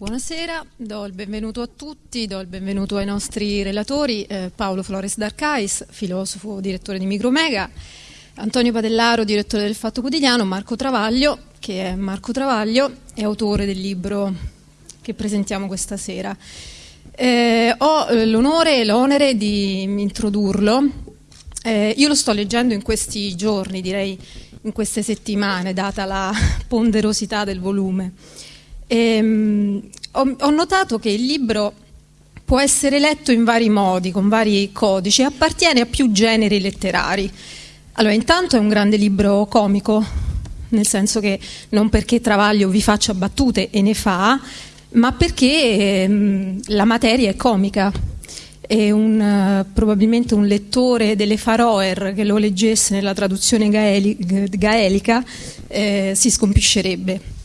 Buonasera, do il benvenuto a tutti, do il benvenuto ai nostri relatori, eh, Paolo Flores D'Arcais, filosofo, direttore di Micromega, Antonio Padellaro, direttore del Fatto Quotidiano, Marco Travaglio, che è Marco Travaglio, è autore del libro che presentiamo questa sera. Eh, ho eh, l'onore e l'onere di introdurlo. Eh, io lo sto leggendo in questi giorni, direi in queste settimane, data la ponderosità del volume. Ehm, ho, ho notato che il libro può essere letto in vari modi, con vari codici, appartiene a più generi letterari. Allora, intanto è un grande libro comico, nel senso che non perché Travaglio vi faccia battute e ne fa, ma perché ehm, la materia è comica. E un, uh, probabilmente un lettore delle Faroer che lo leggesse nella traduzione gaeli, gaelica eh, si scompiscerebbe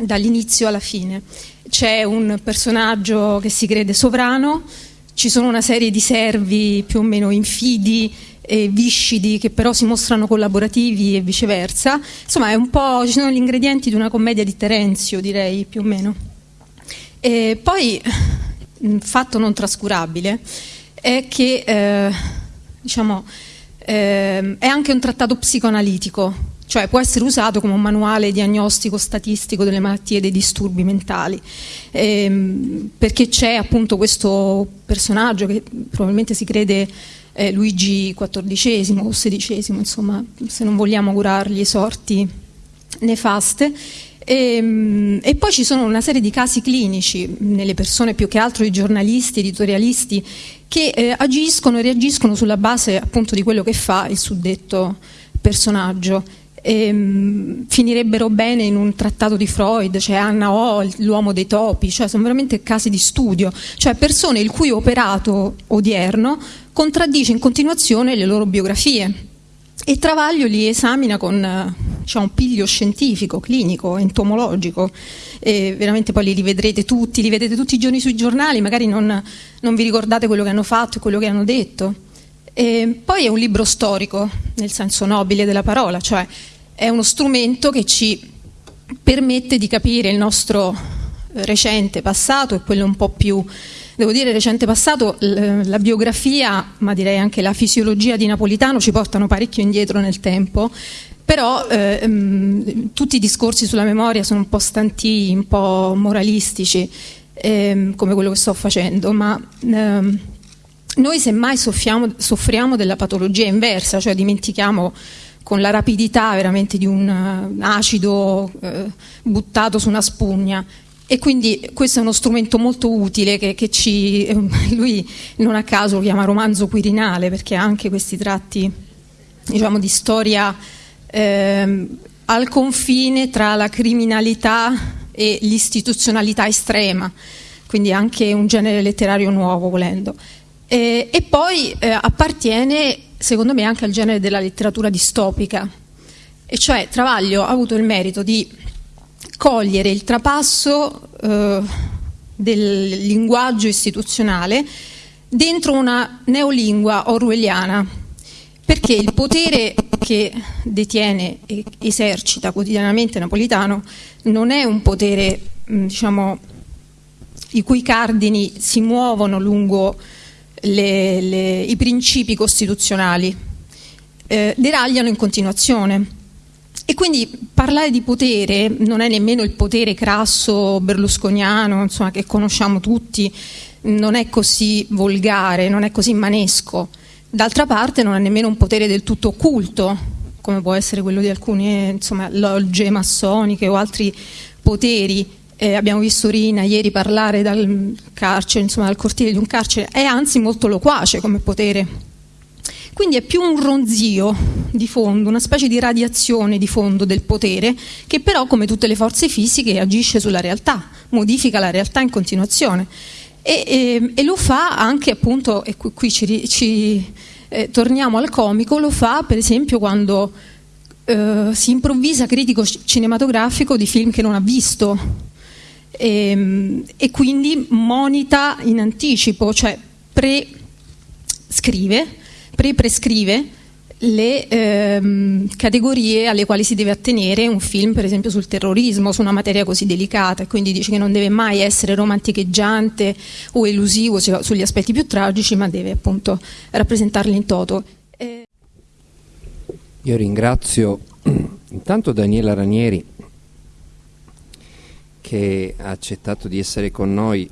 dall'inizio alla fine. C'è un personaggio che si crede sovrano, ci sono una serie di servi più o meno infidi e viscidi che però si mostrano collaborativi e viceversa. Insomma, è un po', ci sono gli ingredienti di una commedia di Terenzio, direi più o meno. E poi, un fatto non trascurabile è che eh, diciamo, eh, è anche un trattato psicoanalitico cioè può essere usato come un manuale diagnostico statistico delle malattie e dei disturbi mentali, ehm, perché c'è appunto questo personaggio che probabilmente si crede eh, Luigi XIV o XVI, insomma, se non vogliamo augurargli sorti nefaste. E, ehm, e, poi ci sono una serie di casi clinici nelle persone più che altro i giornalisti, editorialisti che eh, agiscono e reagiscono sulla base appunto di quello che fa il suddetto personaggio ehm, finirebbero bene in un trattato di Freud, cioè Anna O, l'uomo dei topi, cioè sono veramente casi di studio, cioè persone il cui operato odierno contraddice in continuazione le loro biografie. E Travaglio li esamina con diciamo, un piglio scientifico, clinico, entomologico, e veramente poi li rivedrete tutti, li vedete tutti i giorni sui giornali, magari non, non vi ricordate quello che hanno fatto e quello che hanno detto. E poi è un libro storico, nel senso nobile della parola, cioè è uno strumento che ci permette di capire il nostro recente passato e quello un po' più, devo dire recente passato, la biografia, ma direi anche la fisiologia di Napolitano ci portano parecchio indietro nel tempo, però eh, tutti i discorsi sulla memoria sono un po' stanti, un po' moralistici, eh, come quello che sto facendo, ma eh, noi semmai soffriamo, soffriamo della patologia inversa, cioè dimentichiamo con la rapidità veramente di un uh, acido uh, buttato su una spugna e quindi questo è uno strumento molto utile che, che ci, eh, lui non a caso lo chiama romanzo quirinale perché ha anche questi tratti diciamo, di storia eh, al confine tra la criminalità e l'istituzionalità estrema, quindi anche un genere letterario nuovo volendo. E, e poi eh, appartiene secondo me anche al genere della letteratura distopica, e cioè Travaglio ha avuto il merito di cogliere il trapasso eh, del linguaggio istituzionale dentro una neolingua orwelliana, perché il potere che detiene e esercita quotidianamente Napolitano non è un potere diciamo, i cui cardini si muovono lungo le, le, i principi costituzionali, eh, deragliano in continuazione. E quindi parlare di potere non è nemmeno il potere crasso berlusconiano, insomma, che conosciamo tutti, non è così volgare, non è così manesco. D'altra parte non è nemmeno un potere del tutto occulto, come può essere quello di alcune insomma, logge massoniche o altri poteri eh, abbiamo visto Rina ieri parlare dal carcere, insomma dal cortile di un carcere, è anzi molto loquace come potere. Quindi è più un ronzio di fondo, una specie di radiazione di fondo del potere che però come tutte le forze fisiche agisce sulla realtà, modifica la realtà in continuazione. E, e, e lo fa anche appunto, e qui, ci, ci eh, torniamo al comico, lo fa per esempio quando eh, si improvvisa critico cinematografico di film che non ha visto e, ehm, e quindi monita in anticipo, cioè pre-scrive, pre-prescrive le ehm, categorie alle quali si deve attenere un film, per esempio sul terrorismo, su una materia così delicata, e quindi dice che non deve mai essere romanticheggiante o elusivo sugli aspetti più tragici, ma deve appunto rappresentarli in toto. Eh... Io ringrazio intanto Daniela Ranieri che ha accettato di essere con noi,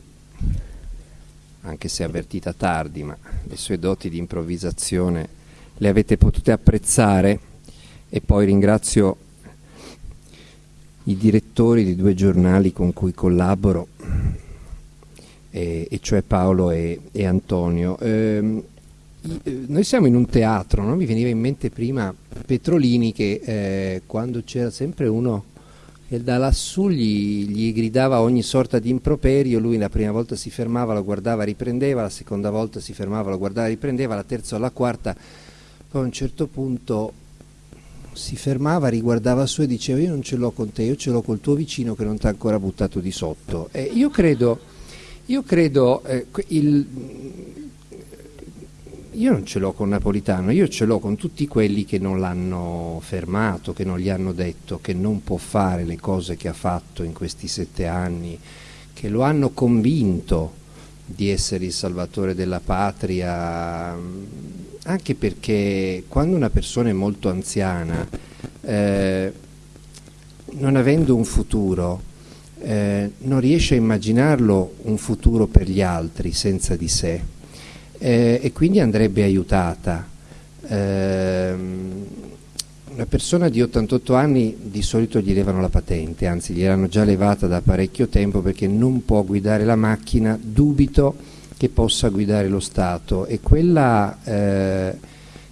anche se avvertita tardi, ma le sue doti di improvvisazione le avete potute apprezzare e poi ringrazio i direttori di due giornali con cui collaboro, e, e cioè Paolo e, e Antonio. Ehm, eh, noi siamo in un teatro, no? mi veniva in mente prima Petrolini che eh, quando c'era sempre uno che da lassù gli, gli, gridava ogni sorta di improperio, lui la prima volta si fermava, lo guardava, riprendeva, la seconda volta si fermava, lo guardava, riprendeva, la terza o la quarta poi a un certo punto si fermava, riguardava su e diceva io non ce l'ho con te, io ce l'ho col tuo vicino che non ti ha ancora buttato di sotto. E io credo, io credo eh, il, io non ce l'ho con Napolitano, io ce l'ho con tutti quelli che non l'hanno fermato, che non gli hanno detto che non può fare le cose che ha fatto in questi sette anni, che lo hanno convinto di essere il salvatore della patria, anche perché quando una persona è molto anziana, eh, non avendo un futuro, eh, non riesce a immaginarlo un futuro per gli altri senza di sé eh, e quindi andrebbe aiutata. Ehm, una persona di 88 anni di solito gli levano la patente, anzi gliel'hanno già levata da parecchio tempo perché non può guidare la macchina, dubito che possa guidare lo Stato e quella eh,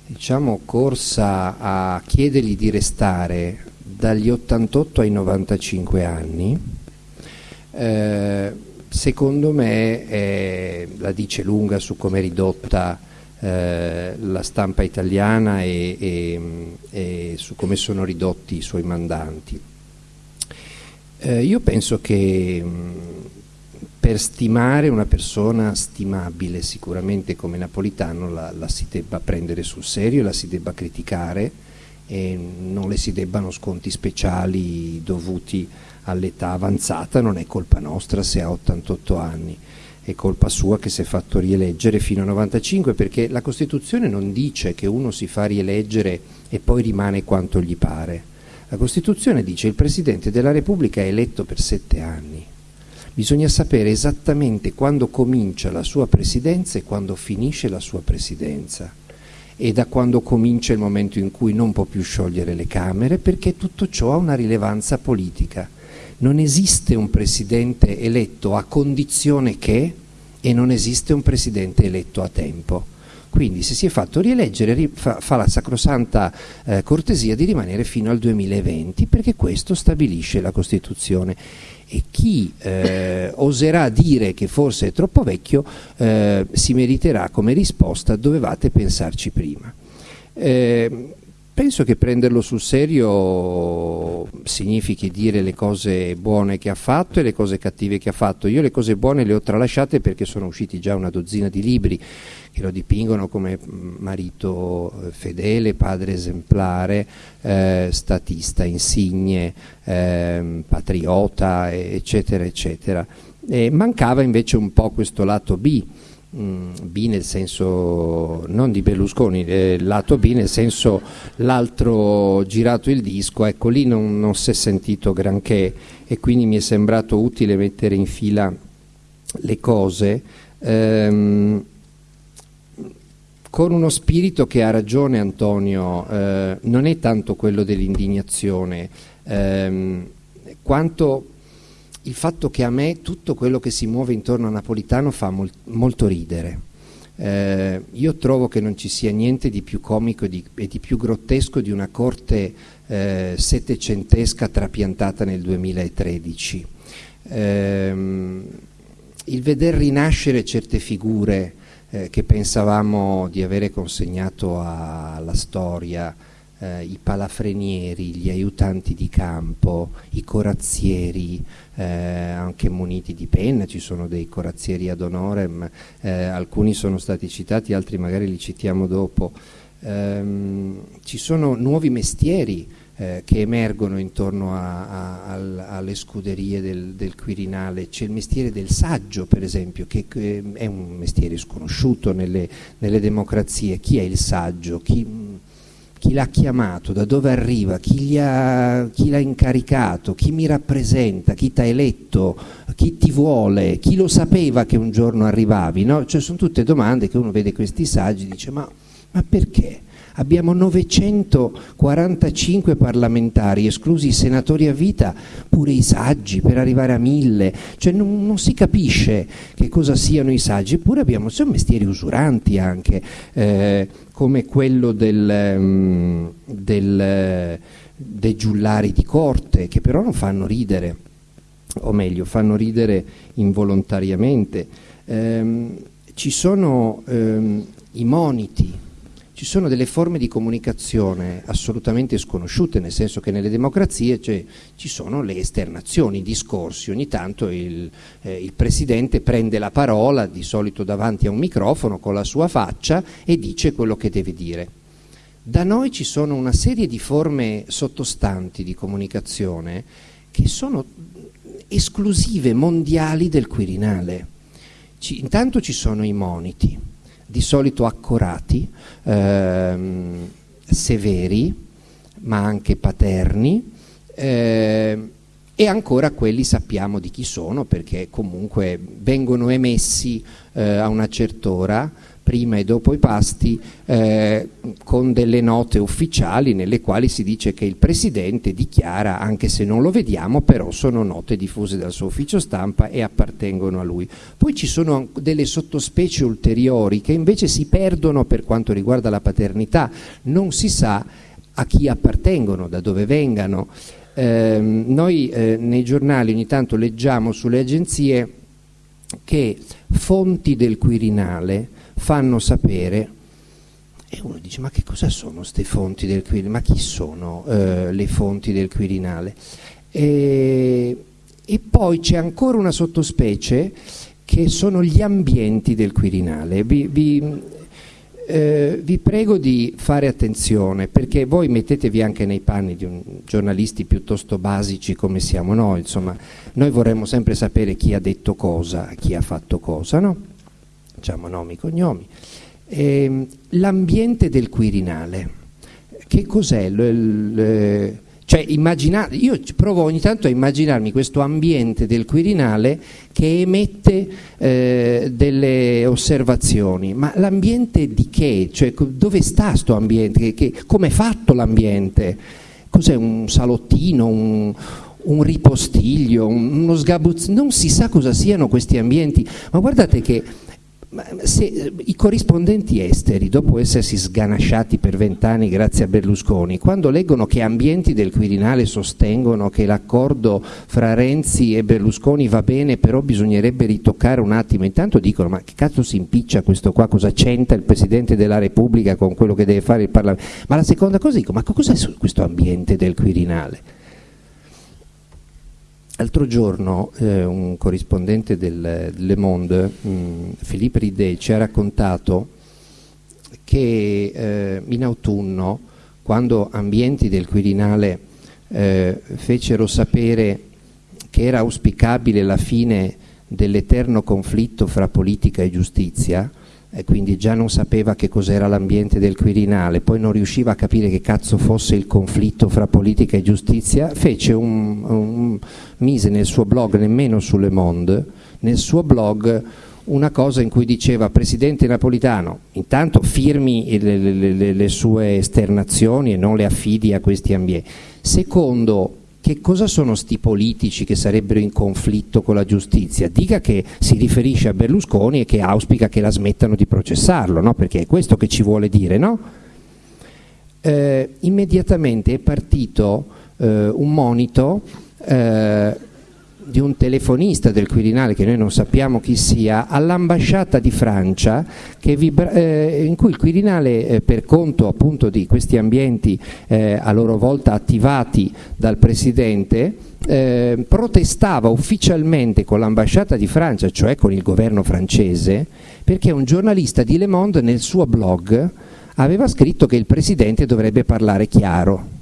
diciamo, corsa a chiedergli di restare dagli 88 ai 95 anni eh, secondo me è, la dice lunga su come è ridotta eh, la stampa italiana e, e, e, su come sono ridotti i suoi mandanti. Eh, io penso che per stimare una persona stimabile sicuramente come Napolitano la, la, si debba prendere sul serio, la si debba criticare e non le si debbano sconti speciali dovuti all'età avanzata, non è colpa nostra se ha 88 anni, è colpa sua che si è fatto rieleggere fino a 95 perché la Costituzione non dice che uno si fa rieleggere e poi rimane quanto gli pare. La Costituzione dice che il Presidente della Repubblica è eletto per sette anni Bisogna sapere esattamente quando comincia la sua presidenza e quando finisce la sua presidenza e da quando comincia il momento in cui non può più sciogliere le Camere perché tutto ciò ha una rilevanza politica. Non esiste un presidente eletto a condizione che e non esiste un presidente eletto a tempo. Quindi se si è fatto rieleggere fa, fa la sacrosanta eh, cortesia di rimanere fino al 2020 perché questo stabilisce la Costituzione e chi eh, oserà dire che forse è troppo vecchio eh, si meriterà come risposta dovevate pensarci prima. Eh, penso che prenderlo sul serio significhi dire le cose buone che ha fatto e le cose cattive che ha fatto. Io le cose buone le ho tralasciate perché sono usciti già una dozzina di libri che lo dipingono come marito eh, fedele, padre esemplare, eh, statista insigne, eh, patriota, eccetera, eccetera. E mancava invece un po' questo lato B, B nel senso non di Berlusconi, eh, lato B nel senso l'altro girato il disco, ecco lì non, non si è sentito granché e quindi mi è sembrato utile mettere in fila le cose. Ehm, con uno spirito che ha ragione Antonio, eh, non è tanto quello dell'indignazione, ehm, quanto il fatto che a me tutto quello che si muove intorno a Napolitano fa mol molto ridere. Eh, io trovo che non ci sia niente di più comico e di, e di più grottesco di una corte eh, settecentesca trapiantata nel 2013. Eh, il veder rinascere certe figure eh, che pensavamo di avere consegnato alla storia, eh, i palafrenieri, gli aiutanti di campo, i corazzieri, eh, anche muniti di penna, ci sono dei corazzieri ad honorem, eh, alcuni sono stati citati, altri magari li citiamo dopo. ehm, ci sono nuovi mestieri eh, che emergono intorno a, a, a, alle scuderie del, del, Quirinale. C'è il mestiere del saggio, per esempio, che, che è un mestiere sconosciuto nelle, nelle, democrazie. Chi è il saggio? Chi, chi l'ha chiamato, da dove arriva, chi, ha, chi l'ha incaricato, chi mi rappresenta, chi ti ha eletto, chi ti vuole, chi lo sapeva che un giorno arrivavi. No? Cioè, sono tutte domande che uno vede questi saggi e dice ma, ma perché? Abbiamo 945 parlamentari, esclusi i senatori a vita, pure i saggi per arrivare a mille, cioè non, non si capisce che cosa siano i saggi, eppure abbiamo, sono mestieri usuranti anche, eh, come quello del, um, del, dei giullari di corte, che però non fanno ridere, o meglio, fanno ridere involontariamente. Eh, ci sono ehm, i moniti, ci sono delle forme di comunicazione assolutamente sconosciute, nel senso che nelle democrazie cioè, ci sono le esternazioni, i discorsi, ogni tanto il, eh, il, Presidente prende la parola, di solito davanti a un microfono con la sua faccia e dice quello che deve dire. Da noi ci sono una serie di forme sottostanti di comunicazione che sono esclusive, mondiali del Quirinale. Ci, intanto ci sono i moniti, di solito accorati, ehm, severi, ma anche paterni, eh, e ancora quelli sappiamo di chi sono perché comunque vengono emessi eh, a una certa ora prima e dopo i pasti eh, con delle note ufficiali nelle quali si dice che il Presidente dichiara, anche se non lo vediamo, però sono note diffuse dal suo ufficio stampa e appartengono a lui. Poi ci sono delle sottospecie ulteriori che invece si perdono per quanto riguarda la paternità, non si sa a chi appartengono, da dove vengano. Eh, noi eh, nei giornali ogni tanto leggiamo sulle agenzie che fonti del Quirinale fanno sapere e uno dice ma che cosa sono queste fonti del Quirinale? Ma chi sono eh, le fonti del Quirinale? E, e poi c'è ancora una sottospecie che sono gli ambienti del Quirinale. Vi, vi, eh, vi, prego di fare attenzione perché voi mettetevi anche nei panni di un, giornalisti piuttosto basici come siamo noi, insomma, noi vorremmo sempre sapere chi ha detto cosa, chi ha fatto cosa, no? Diciamo nomi, cognomi. Eh, l'ambiente del Quirinale, che cos'è? Cioè, io provo ogni tanto a immaginarmi questo ambiente del Quirinale che emette eh, delle osservazioni, ma l'ambiente di che? Cioè, dove sta questo ambiente? come è fatto l'ambiente? Cos'è un salottino, un, un ripostiglio, uno sgabuzzino? Non si sa cosa siano questi ambienti, ma guardate che se, I corrispondenti esteri, dopo essersi sganasciati per vent'anni grazie a Berlusconi, quando leggono che ambienti del Quirinale sostengono che l'accordo fra Renzi e Berlusconi va bene, però bisognerebbe ritoccare un attimo, intanto dicono ma che cazzo si impiccia questo qua, cosa c'entra il Presidente della Repubblica con quello che deve fare il Parlamento? Ma la seconda cosa dico, ma cos'è questo ambiente del Quirinale? L'altro giorno eh, un corrispondente del Le Monde, mh, mm, Philippe Ridet, ci ha raccontato che eh, in autunno, quando ambienti del Quirinale eh, fecero sapere che era auspicabile la fine dell'eterno conflitto fra politica e giustizia, e quindi già non sapeva che cos'era l'ambiente del Quirinale, poi non riusciva a capire che cazzo fosse il conflitto fra politica e giustizia, fece un, un, mise nel suo blog, nemmeno su Le Monde, nel suo blog una cosa in cui diceva Presidente Napolitano, intanto firmi le, le, le, le sue esternazioni e non le affidi a questi ambienti. Secondo, che cosa sono sti politici che sarebbero in conflitto con la giustizia? Dica che si riferisce a Berlusconi e che auspica che la smettano di processarlo, no? perché è questo che ci vuole dire. No? Eh, immediatamente è partito eh, un monito eh, di un telefonista del Quirinale, che noi non sappiamo chi sia, all'ambasciata di Francia, eh, in cui il Quirinale, eh, per conto appunto di questi ambienti eh, a loro volta attivati dal Presidente, eh, protestava ufficialmente con l'ambasciata di Francia, cioè con il governo francese, perché un giornalista di Le Monde nel suo blog aveva scritto che il Presidente dovrebbe parlare chiaro.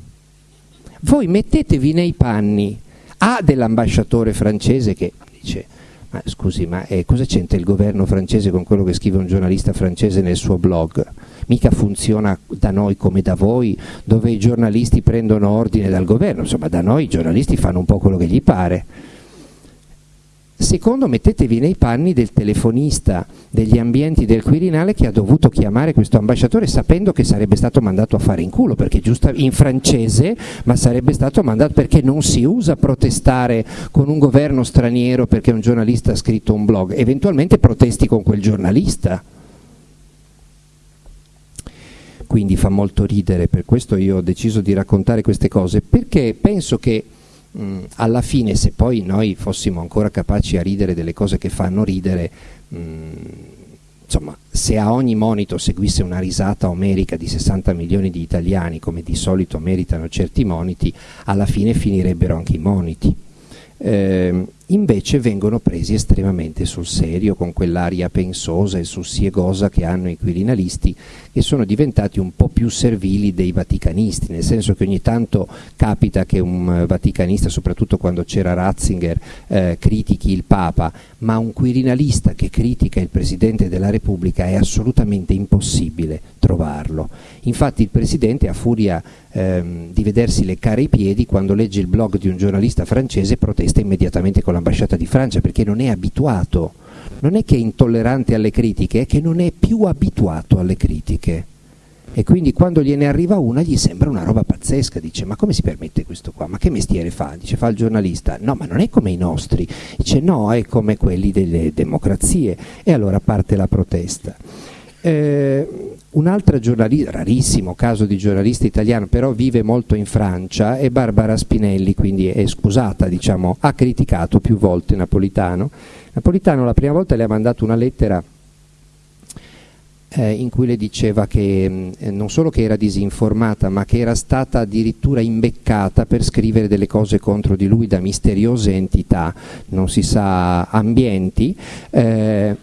Voi mettetevi nei panni A dell'ambasciatore francese che dice ma scusi, ma eh, cosa c'entra il governo francese con quello che scrive un giornalista francese nel suo blog? Mica funziona da noi come da voi, dove i giornalisti prendono ordine dal governo, insomma da noi i giornalisti fanno un po' quello che gli pare. Secondo, mettetevi nei panni del telefonista degli ambienti del Quirinale che ha dovuto chiamare questo ambasciatore sapendo che sarebbe stato mandato a fare in culo, perché giusto in francese, ma sarebbe stato mandato perché non si usa protestare con un governo straniero perché un giornalista ha scritto un blog, eventualmente protesti con quel giornalista. Quindi fa molto ridere, per questo io ho deciso di raccontare queste cose, perché penso che mh, mm, alla fine se poi noi fossimo ancora capaci a ridere delle cose che fanno ridere, mh, mm, insomma, se a ogni monito seguisse una risata omerica di 60 milioni di italiani, come di solito meritano certi moniti, alla fine finirebbero anche i moniti. Eh, invece vengono presi estremamente sul serio con quell'aria pensosa e sussiegosa che hanno i quirinalisti che sono diventati un po' più servili dei vaticanisti, nel senso che ogni tanto capita che un vaticanista, soprattutto quando c'era Ratzinger, eh, critichi il Papa, ma un quirinalista che critica il Presidente della Repubblica è assolutamente impossibile trovarlo. Infatti il Presidente, a furia ehm, di vedersi leccare i piedi, quando legge il blog di un giornalista francese protesta immediatamente con l'ambasciata di Francia perché non è abituato, non è che è intollerante alle critiche, è che non è più abituato alle critiche. E quindi quando gliene arriva una gli sembra una roba pazzesca, dice ma come si permette questo qua? Ma che mestiere fa? Dice fa il giornalista, no ma non è come i nostri, dice no è come quelli delle democrazie e allora parte la protesta. Eh, un altro giornalista, rarissimo caso di giornalista italiano, però vive molto in Francia, è Barbara Spinelli, quindi è scusata, diciamo, ha criticato più volte Napolitano. Napolitano la prima volta le ha mandato una lettera eh, in cui le diceva che eh, non solo che era disinformata, ma che era stata addirittura imbeccata per scrivere delle cose contro di lui da misteriose entità, non si sa, ambienti. Eh,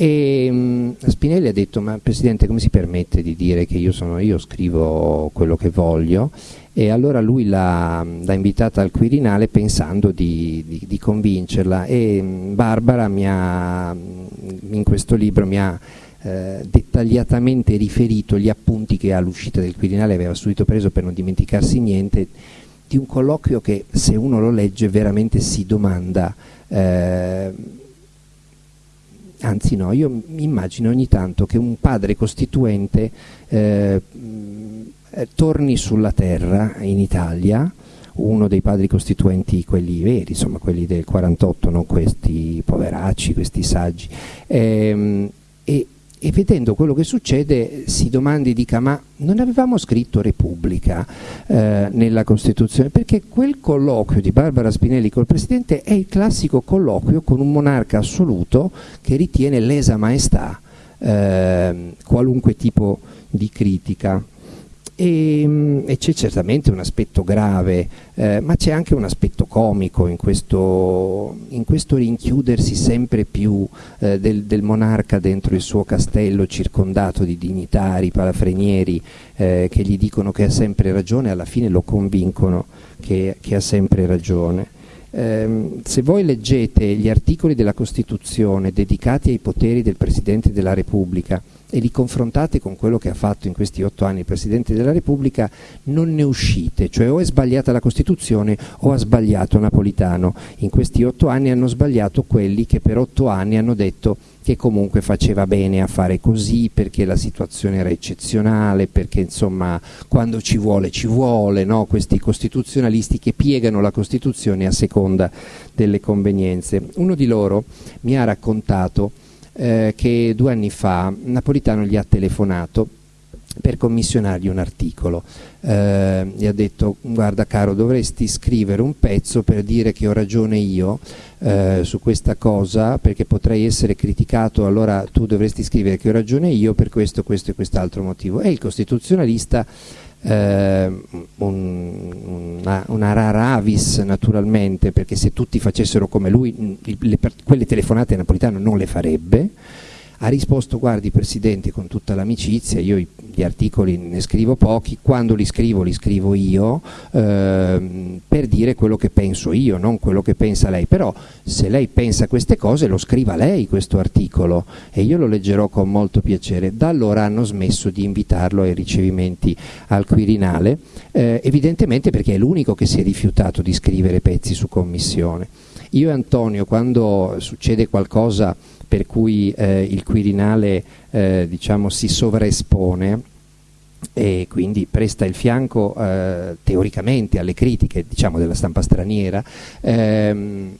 e mh, Spinelli ha detto, ma Presidente come si permette di dire che io sono io, scrivo quello che voglio? E allora lui l'ha, invitata al Quirinale pensando di, di, di convincerla e mh, Barbara ha, in questo libro mi ha eh, dettagliatamente riferito gli appunti che all'uscita del Quirinale aveva subito preso per non dimenticarsi niente di un colloquio che se uno lo legge veramente si domanda eh, anzi no, io mi immagino ogni tanto che un padre costituente eh, torni sulla terra in Italia, uno dei padri costituenti, quelli veri, insomma quelli del 48, non questi poveracci, questi saggi, ehm, e, e vedendo quello che succede si domandi, dica ma non avevamo scritto Repubblica eh, nella Costituzione? Perché quel colloquio di Barbara Spinelli col Presidente è il classico colloquio con un monarca assoluto che ritiene lesa maestà eh, qualunque tipo di critica. E, mm, e c'è certamente un aspetto grave, eh, ma c'è anche un aspetto comico in questo, in questo rinchiudersi sempre più eh, del, del, monarca dentro il suo castello circondato di dignitari, palafrenieri eh, che gli dicono che ha sempre ragione e alla fine lo convincono che, che ha sempre ragione. Eh, se voi leggete gli articoli della Costituzione dedicati ai poteri del Presidente della Repubblica, e li confrontate con quello che ha fatto in questi otto anni il Presidente della Repubblica, non ne uscite, cioè o è sbagliata la Costituzione o ha sbagliato Napolitano. In questi otto anni hanno sbagliato quelli che per otto anni hanno detto che comunque faceva bene a fare così perché la situazione era eccezionale, perché insomma quando ci vuole ci vuole, no? questi costituzionalisti che piegano la Costituzione a seconda delle convenienze. Uno di loro mi ha raccontato eh, che due anni fa Napolitano gli ha telefonato per commissionargli un articolo. Eh, gli ha detto guarda caro dovresti scrivere un pezzo per dire che ho ragione io eh, su questa cosa perché potrei essere criticato allora tu dovresti scrivere che ho ragione io per questo, questo e quest'altro motivo. E il costituzionalista eh, un, una, una, rara avis naturalmente perché se tutti facessero come lui le, quelle telefonate Napolitano non le farebbe ha risposto guardi Presidente con tutta l'amicizia, io gli articoli ne scrivo pochi, quando li scrivo li scrivo io ehm, per dire quello che penso io, non quello che pensa lei, però se lei pensa queste cose lo scriva lei questo articolo e io lo leggerò con molto piacere. Da allora hanno smesso di invitarlo ai ricevimenti al Quirinale, eh, evidentemente perché è l'unico che si è rifiutato di scrivere pezzi su commissione. Io e Antonio quando succede qualcosa per cui eh, il Quirinale eh, diciamo, si sovraespone e quindi presta il fianco eh, teoricamente alle critiche diciamo, della stampa straniera, ehm,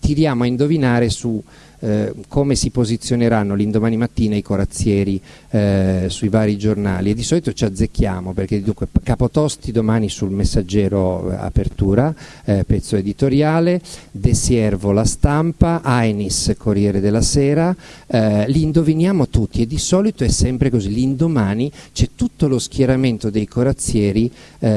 tiriamo a indovinare su eh, come si posizioneranno l'indomani mattina i corazzieri eh, sui vari giornali. E di solito ci azzecchiamo perché dunque Capotosti domani sul messaggero eh, apertura, eh, pezzo editoriale, De Siervo la stampa, Ainis Corriere della Sera, eh, li indoviniamo tutti e di solito è sempre così, l'indomani c'è tutto lo schieramento dei corazzieri,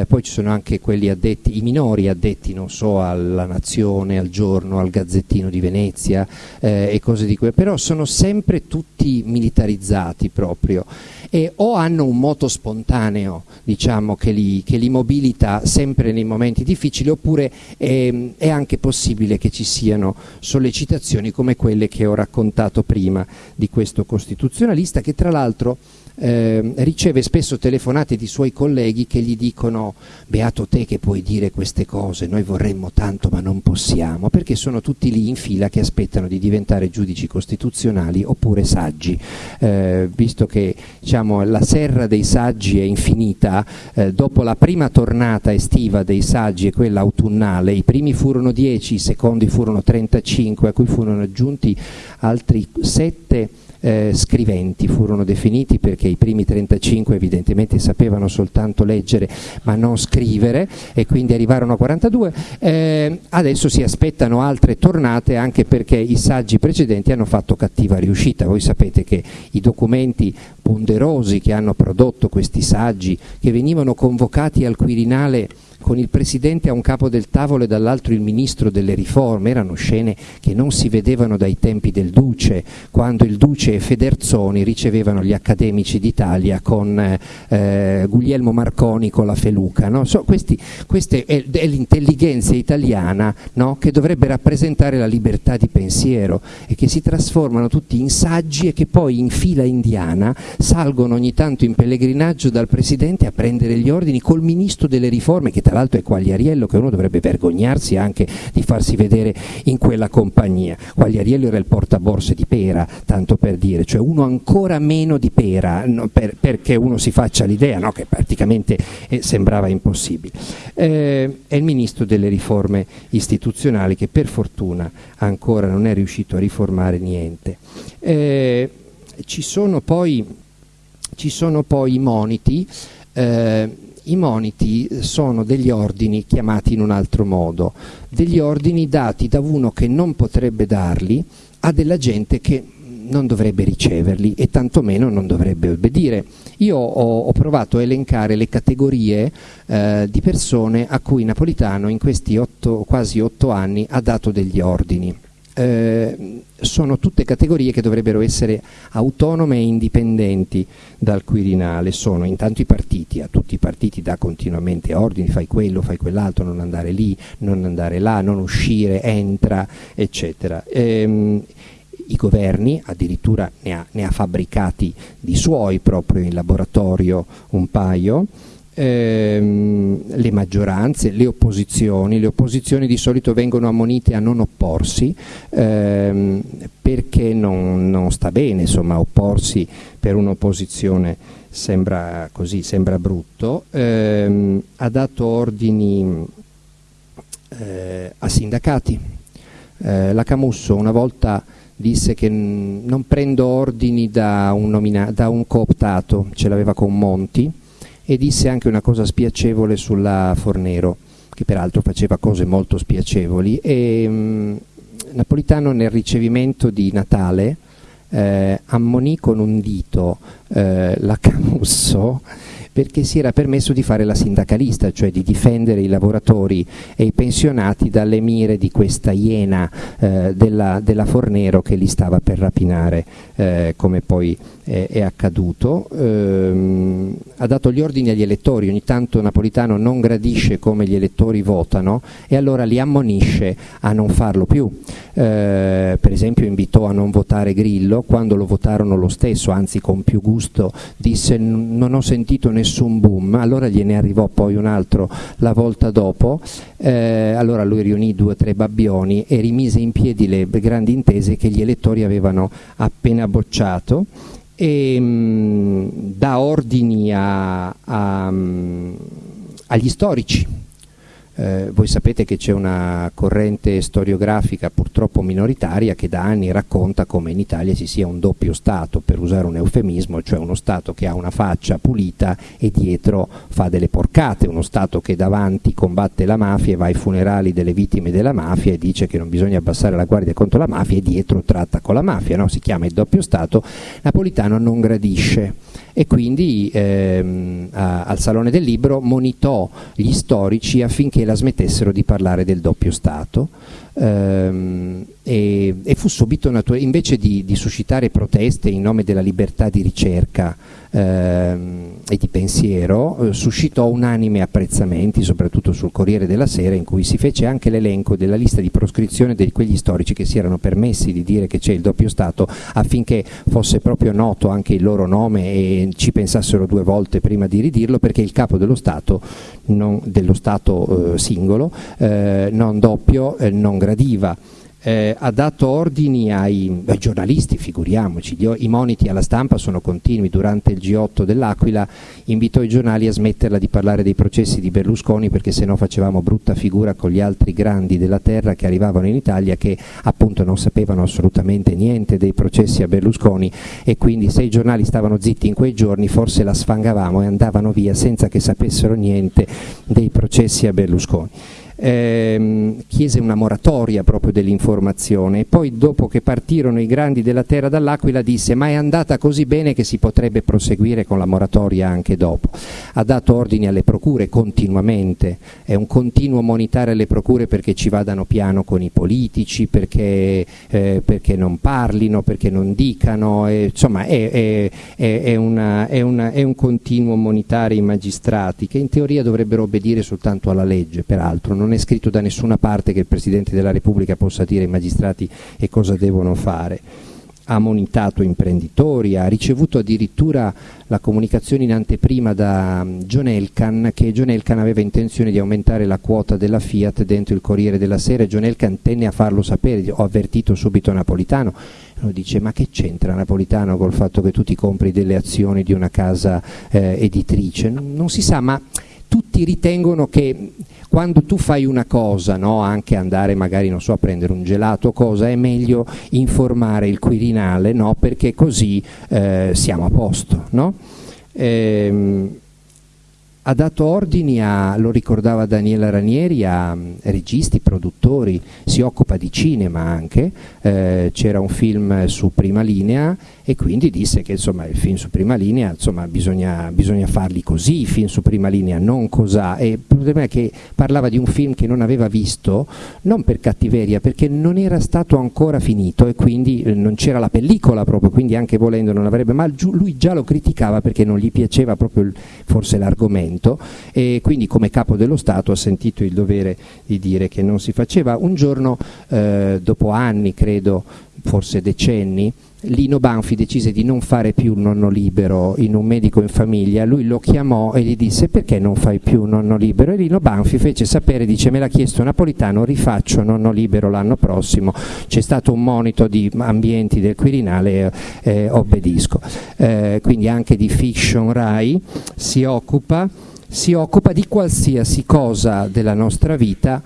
poi ci sono anche quelli addetti, i minori addetti non so alla Nazione, al Giorno, al Gazzettino di Venezia eh, e cose di quelle, però sono sempre tutti militarizzati proprio. E o hanno un moto spontaneo diciamo, che, li, che li mobilita sempre nei momenti difficili oppure è, è anche possibile che ci siano sollecitazioni come quelle che ho raccontato prima di questo costituzionalista che tra l'altro eh, riceve spesso telefonate di suoi colleghi che gli dicono beato te che puoi dire queste cose, noi vorremmo tanto ma non possiamo, perché sono tutti lì in fila che aspettano di diventare giudici costituzionali oppure saggi, eh, visto che diciamo, la serra dei saggi è infinita, eh, dopo la prima tornata estiva dei saggi e quella autunnale, i primi furono 10, i secondi furono 35, a cui furono aggiunti altri 7 eh, scriventi furono definiti perché i primi 35 evidentemente sapevano soltanto leggere ma non scrivere e quindi arrivarono a 42, eh, adesso si aspettano altre tornate anche perché i saggi precedenti hanno fatto cattiva riuscita, voi sapete che i documenti ponderosi che hanno prodotto questi saggi che venivano convocati al Quirinale con il Presidente a un capo del tavolo e dall'altro il Ministro delle riforme, erano scene che non si vedevano dai tempi del Duce, quando il Duce e Federzoni ricevevano gli accademici d'Italia con eh, Guglielmo Marconi con la Feluca. No? So, questi, questa è, è l'intelligenza italiana no? che dovrebbe rappresentare la libertà di pensiero e che si trasformano tutti in saggi e che poi in fila indiana salgono ogni tanto in pellegrinaggio dal Presidente a prendere gli ordini col Ministro delle riforme che tra l'altro è Quagliariello che uno dovrebbe vergognarsi anche di farsi vedere in quella compagnia. Quagliariello era il portaborse di Pera, tanto per dire, cioè uno ancora meno di Pera, no, per, perché uno si faccia l'idea no, che praticamente eh, sembrava impossibile. Eh, è il ministro delle riforme istituzionali che per fortuna ancora non è riuscito a riformare niente. Eh, ci sono poi, ci sono poi i moniti eh, i moniti sono degli ordini chiamati in un altro modo, degli ordini dati da uno che non potrebbe darli a della gente che non dovrebbe riceverli e tantomeno non dovrebbe obbedire. Io ho, ho provato a elencare le categorie eh, di persone a cui Napolitano in questi otto, quasi otto anni ha dato degli ordini eh, sono tutte categorie che dovrebbero essere autonome e indipendenti dal Quirinale, sono intanto i partiti, a tutti i partiti dà continuamente ordini, fai quello, fai quell'altro, non andare lì, non andare là, non uscire, entra, eccetera. Ehm, i governi, addirittura ne ha, ne ha fabbricati di suoi proprio in laboratorio un paio, ehm, le maggioranze, le opposizioni, le opposizioni di solito vengono ammonite a non opporsi ehm, perché non, non, sta bene, insomma opporsi per un'opposizione sembra così, sembra brutto, ehm, ha dato ordini eh, a sindacati, eh, la Camusso una volta disse che non prendo ordini da un, da un cooptato, ce l'aveva con Monti, e disse anche una cosa spiacevole sulla Fornero, che peraltro faceva cose molto spiacevoli. E, mh, mm, Napolitano nel ricevimento di Natale eh, ammonì con un dito eh, la Camusso perché si era permesso di fare la sindacalista, cioè di difendere i lavoratori e i pensionati dalle mire di questa iena eh, della, della, Fornero che li stava per rapinare, eh, come poi è, è accaduto. Ehm, ha dato gli ordini agli elettori, ogni tanto Napolitano non gradisce come gli elettori votano e allora li ammonisce a non farlo più. Eh, per esempio invitò a non votare Grillo, quando lo votarono lo stesso, anzi con più gusto, disse non ho sentito nessun boom, allora gliene arrivò poi un altro la volta dopo, eh, allora lui riunì due o tre babbioni e rimise in piedi le grandi intese che gli elettori avevano appena bocciato. E mh, mm, dà ordini a, a, mm, agli storici eh, voi sapete che c'è una corrente storiografica purtroppo minoritaria che da anni racconta come in Italia ci sia un doppio Stato, per usare un eufemismo, cioè uno Stato che ha una faccia pulita e dietro fa delle porcate, uno Stato che davanti combatte la mafia e va ai funerali delle vittime della mafia e dice che non bisogna abbassare la guardia contro la mafia e dietro tratta con la mafia, no? si chiama il doppio Stato, Napolitano non gradisce e quindi ehm, a, al Salone del Libro monitò gli storici affinché la smettessero di parlare del doppio Stato ehm, e, e, fu subito naturale, invece di, di, suscitare proteste in nome della libertà di ricerca ehm, e di pensiero, eh, suscitò unanime apprezzamenti, soprattutto sul Corriere della Sera, in cui si fece anche l'elenco della lista di proscrizione di quegli storici che si erano permessi di dire che c'è il doppio Stato affinché fosse proprio noto anche il loro nome e ci pensassero due volte prima di ridirlo, perché il capo dello Stato, non, dello Stato eh, singolo, eh, non doppio, non gradiva eh, ha dato ordini ai, ai giornalisti, figuriamoci, gli, i moniti alla stampa sono continui, durante il G8 dell'Aquila invitò i giornali a smetterla di parlare dei processi di Berlusconi perché sennò facevamo brutta figura con gli altri grandi della terra che arrivavano in Italia che appunto non sapevano assolutamente niente dei processi a Berlusconi. E quindi se i giornali stavano zitti in quei giorni forse la sfangavamo e andavano via senza che sapessero niente dei processi a Berlusconi ehm, chiese una moratoria proprio dell'informazione. E poi dopo che partirono i grandi della terra dall'Aquila disse ma è andata così bene che si potrebbe proseguire con la moratoria anche dopo. Ha dato ordini alle procure continuamente, è un continuo monitare alle procure perché ci vadano piano con i politici, perché, eh, perché non parlino, perché non dicano, eh, insomma è, è, è, una, una, è un continuo monitare i magistrati che in teoria dovrebbero obbedire soltanto alla legge, peraltro non non è scritto da nessuna parte che il Presidente della Repubblica possa dire ai magistrati e cosa devono fare. Ha monitato imprenditori, ha ricevuto addirittura la comunicazione in anteprima da John Elkan che John Elkan aveva intenzione di aumentare la quota della Fiat dentro il Corriere della Sera e John Elkan tenne a farlo sapere, ho avvertito subito Napolitano, uno dice ma che c'entra Napolitano col fatto che tu ti compri delle azioni di una casa eh, editrice? Non, non si sa, ma tutti ritengono che quando tu fai una cosa, no, anche andare magari so, a prendere un gelato o cosa, è meglio informare il Quirinale no, perché così eh, siamo a posto. No? Ehm, ha dato ordini a, lo ricordava Daniela Ranieri, a um, registi, produttori, si occupa di cinema anche, eh, c'era un film su prima linea e quindi disse che insomma il film su prima linea insomma, bisogna, bisogna, farli così, i film su prima linea, non cos'ha. E il problema è che parlava di un film che non aveva visto, non per cattiveria, perché non era stato ancora finito e quindi eh, non c'era la pellicola proprio, quindi anche volendo non avrebbe, ma lui già lo criticava perché non gli piaceva proprio il, forse l'argomento e quindi come capo dello Stato ha sentito il dovere di dire che non si faceva. Un giorno, eh, dopo anni credo, forse decenni, Lino Banfi decise di non fare più il nonno libero in un medico in famiglia, lui lo chiamò e gli disse perché non fai più nonno libero? E Lino Banfi fece sapere, dice me l'ha chiesto Napolitano, rifaccio nonno libero l'anno prossimo, c'è stato un monito di ambienti del Quirinale e eh, obbedisco. Eh, quindi anche di fiction RAI si occupa, si occupa di qualsiasi cosa della nostra vita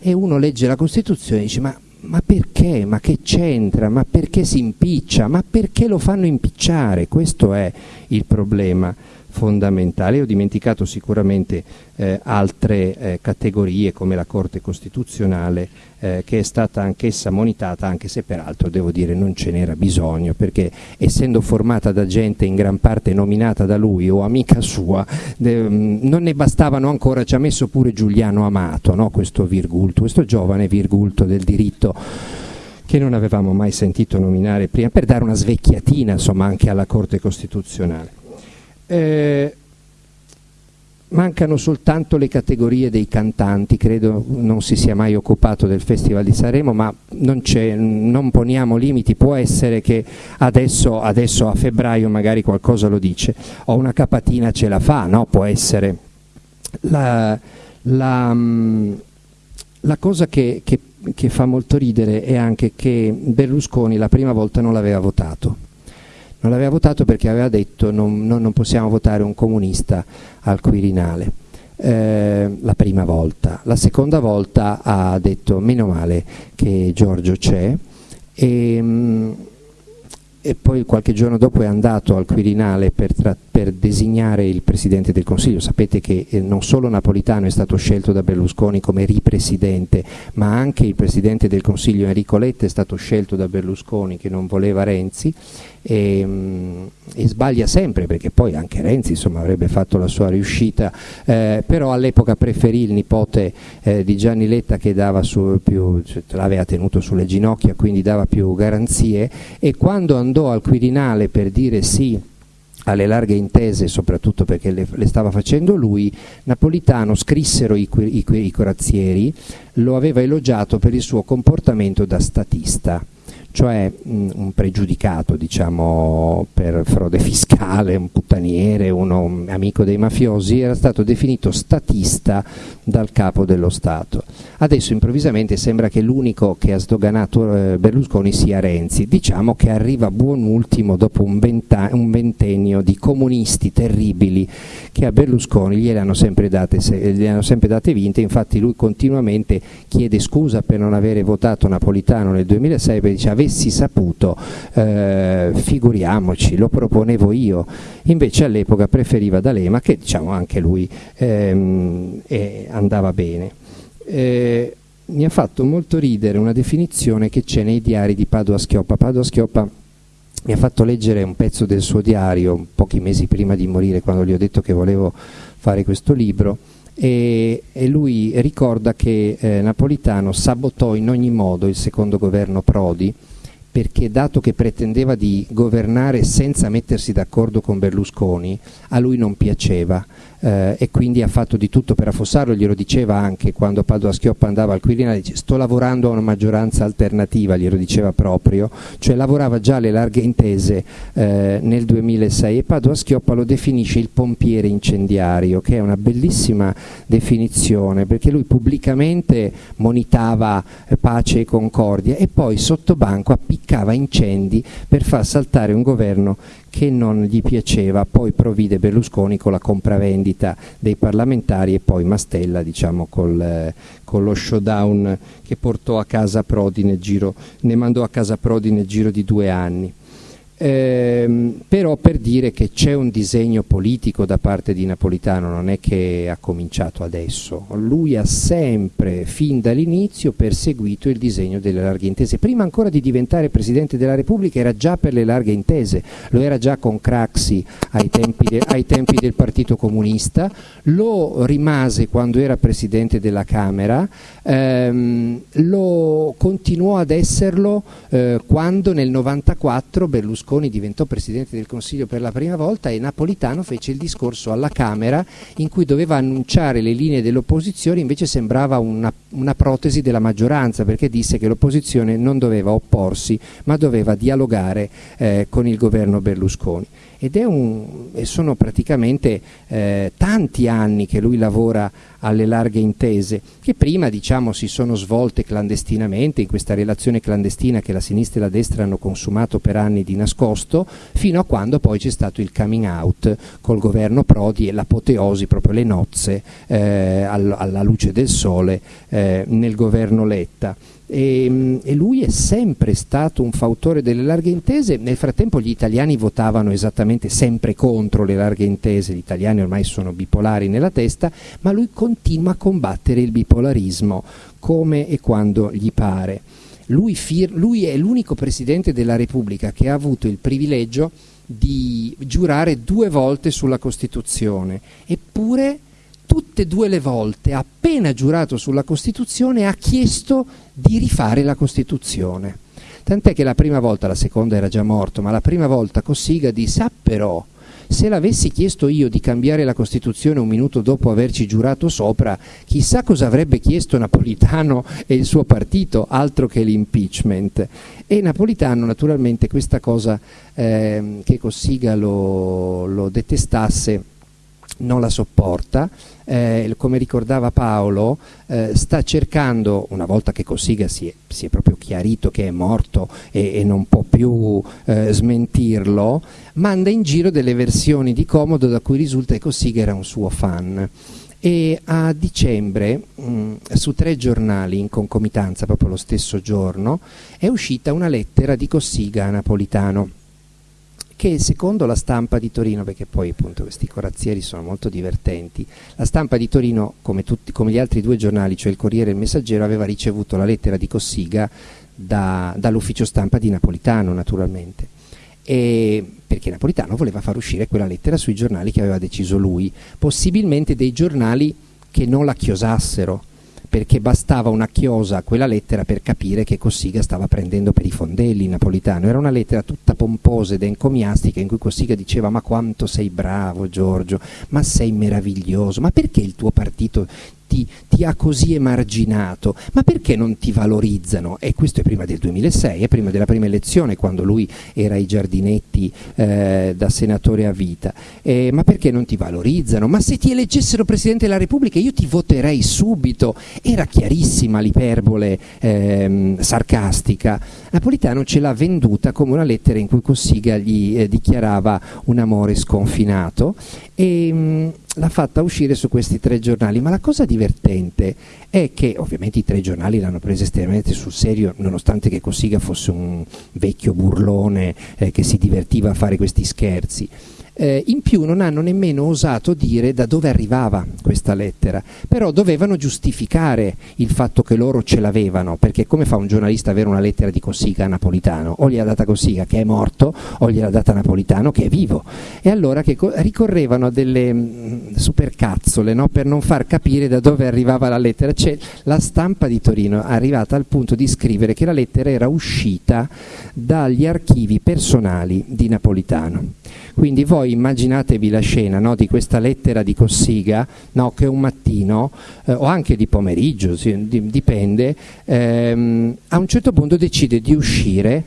e uno legge la Costituzione e dice ma ma perché? Ma che c'entra? Ma perché si impiccia? Ma perché lo fanno impicciare? Questo è il problema fondamentale. Ho dimenticato sicuramente eh, altre eh, categorie come la Corte Costituzionale eh, che è stata anch'essa monitata anche se peraltro devo dire non ce n'era bisogno perché essendo formata da gente in gran parte nominata da lui o amica sua mm, non ne bastavano ancora, ci ha messo pure Giuliano Amato, no? questo virgulto, questo giovane virgulto del diritto che non avevamo mai sentito nominare prima, per dare una svecchiatina insomma, anche alla Corte Costituzionale. Eh, mancano soltanto le categorie dei cantanti, credo non si sia mai occupato del Festival di Sanremo, ma non, non poniamo limiti, può essere che adesso, adesso, a febbraio magari qualcosa lo dice, o una capatina ce la fa, no? può essere. La, la, mm, la cosa che, che, che fa molto ridere è anche che Berlusconi la prima volta non l'aveva votato non l'aveva votato perché aveva detto non, non, non possiamo votare un comunista al Quirinale. Eh, la prima volta. La seconda volta ha detto meno male che Giorgio c'è e, mh, e poi qualche giorno dopo è andato al Quirinale per, per designare il Presidente del Consiglio. Sapete che eh, non solo Napolitano è stato scelto da Berlusconi come ripresidente, ma anche il Presidente del Consiglio Enrico Letta è stato scelto da Berlusconi che non voleva Renzi e, mm, e sbaglia sempre perché poi anche Renzi insomma, avrebbe fatto la sua riuscita, eh, però all'epoca preferì il nipote eh, di Gianni Letta che più, cioè, l'aveva tenuto sulle ginocchia, quindi dava più garanzie. E quando andò al Quirinale per dire sì alle larghe intese, soprattutto perché le, le, stava facendo lui, Napolitano scrissero i, i, i corazzieri, lo aveva elogiato per il suo comportamento da statista cioè mh, un pregiudicato diciamo, per frode fiscale, un puttaniere, uno amico dei mafiosi, era stato definito statista dal capo dello Stato. Adesso improvvisamente sembra che l'unico che ha sdoganato eh, Berlusconi sia Renzi, diciamo che arriva buon ultimo dopo un, un, ventennio di comunisti terribili che a Berlusconi gliele hanno sempre date, gliele hanno sempre date vinte, infatti lui continuamente chiede scusa per non avere votato Napolitano nel 2006 perché dice avessi saputo, eh, figuriamoci, lo proponevo io. Invece all'epoca preferiva D'Alema, che diciamo anche lui ehm, eh, andava bene. Eh, mi ha fatto molto ridere una definizione che c'è nei diari di Padua Schioppa. Padua Schioppa mi ha fatto leggere un pezzo del suo diario pochi mesi prima di morire, quando gli ho detto che volevo fare questo libro. E, e, lui ricorda che eh, Napolitano sabotò in ogni modo il secondo governo Prodi perché dato che pretendeva di governare senza mettersi d'accordo con Berlusconi, a lui non piaceva eh, e quindi ha fatto di tutto per affossarlo, glielo diceva anche quando Padova Schioppa andava al Quirinale, dice sto lavorando a una maggioranza alternativa, glielo diceva proprio, cioè lavorava già alle larghe intese eh, nel 2006 e Padova Schioppa lo definisce il pompiere incendiario, che è una bellissima definizione perché lui pubblicamente monitava eh, pace e concordia e poi sotto banco appiccava incendi per far saltare un governo che non gli piaceva, poi provvide Berlusconi con la compravendita dei parlamentari e poi Mastella diciamo, col, eh, con lo showdown che portò a casa Prodi nel giro, ne mandò a casa Prodi nel giro di due anni. Eh, però per dire che c'è un disegno politico da parte di Napolitano, non è che ha cominciato adesso, lui ha sempre, fin dall'inizio, perseguito il disegno delle larghe intese. Prima ancora di diventare Presidente della Repubblica era già per le larghe intese, lo era già con Craxi ai tempi, de, ai tempi del Partito Comunista, lo rimase quando era Presidente della Camera, ehm, lo continuò ad esserlo eh, quando nel 94 Berlusconi Berlusconi diventò Presidente del Consiglio per la prima volta e Napolitano fece il discorso alla Camera in cui doveva annunciare le linee dell'opposizione, invece sembrava una, una protesi della maggioranza perché disse che l'opposizione non doveva opporsi ma doveva dialogare eh, con il governo Berlusconi ed un, sono praticamente eh, tanti anni che lui lavora alle larghe intese, che prima diciamo, si sono svolte clandestinamente, in questa relazione clandestina che la sinistra e la destra hanno consumato per anni di nascosto, fino a quando poi c'è stato il coming out col governo Prodi e l'apoteosi, proprio le nozze eh, alla luce del sole eh, nel governo Letta. E, ehm, e, lui è sempre stato un fautore delle larghe intese, nel frattempo gli italiani votavano esattamente sempre contro le larghe intese, gli italiani ormai sono bipolari nella testa, ma lui continua a combattere il bipolarismo come e quando gli pare. Lui, lui è l'unico Presidente della Repubblica che ha avuto il privilegio di giurare due volte sulla Costituzione, eppure tutte e due le volte, appena giurato sulla Costituzione, ha chiesto di rifare la Costituzione. Tant'è che la prima volta, la seconda era già morto, ma la prima volta Cossiga disse, ah però, se l'avessi chiesto io di cambiare la Costituzione un minuto dopo averci giurato sopra, chissà cosa avrebbe chiesto Napolitano e il suo partito, altro che l'impeachment. E Napolitano naturalmente questa cosa eh, che Cossiga lo, lo detestasse non la sopporta, eh, come ricordava Paolo, eh, sta cercando, una volta che Cossiga si è, si è, proprio chiarito che è morto e, e non può più eh, smentirlo, manda in giro delle versioni di Comodo da cui risulta che Cossiga era un suo fan. E a dicembre, mh, su tre giornali in concomitanza, proprio lo stesso giorno, è uscita una lettera di Cossiga a Napolitano che secondo la stampa di Torino, perché poi appunto questi corazzieri sono molto divertenti, la stampa di Torino, come, tutti, come gli altri due giornali, cioè il Corriere e il Messaggero, aveva ricevuto la lettera di Cossiga da, dall'ufficio stampa di Napolitano naturalmente. E perché Napolitano voleva far uscire quella lettera sui giornali che aveva deciso lui, possibilmente dei giornali che non la chiosassero, perché bastava una chiosa a quella lettera per capire che Cossiga stava prendendo per i fondelli Napolitano. Era una lettera tutta pomposa ed encomiastica in cui Cossiga diceva ma quanto sei bravo Giorgio, ma sei meraviglioso, ma perché il tuo partito ti, ti, ha così emarginato, ma perché non ti valorizzano? E questo è prima del 2006, è prima della prima elezione, quando lui era ai giardinetti eh, da senatore a vita. Eh, ma perché non ti valorizzano? Ma se ti eleggessero Presidente della Repubblica io ti voterei subito. Era chiarissima l'iperbole ehm, sarcastica. Napolitano ce l'ha venduta come una lettera in cui Cossiga gli eh, dichiarava un amore sconfinato e mh, mm, l'ha fatta uscire su questi tre giornali, ma la cosa divertente è che ovviamente i tre giornali l'hanno presa estremamente sul serio, nonostante che Cossiga fosse un vecchio burlone eh, che si divertiva a fare questi scherzi eh, in più non hanno nemmeno osato dire da dove arrivava questa lettera, però dovevano giustificare il fatto che loro ce l'avevano, perché come fa un giornalista avere una lettera di Cossiga a Napolitano? O gliel'ha data Cossiga che è morto, o gliel'ha data Napolitano che è vivo. E allora ricorrevano a delle mh, mm, supercazzole no? per non far capire da dove arrivava la lettera. Cioè, la stampa di Torino è arrivata al punto di scrivere che la lettera era uscita dagli archivi personali di Napolitano. Quindi voi immaginatevi la scena no, di questa lettera di Cossiga no, che un mattino, eh, o anche di pomeriggio, dipende, ehm, a un certo punto decide di uscire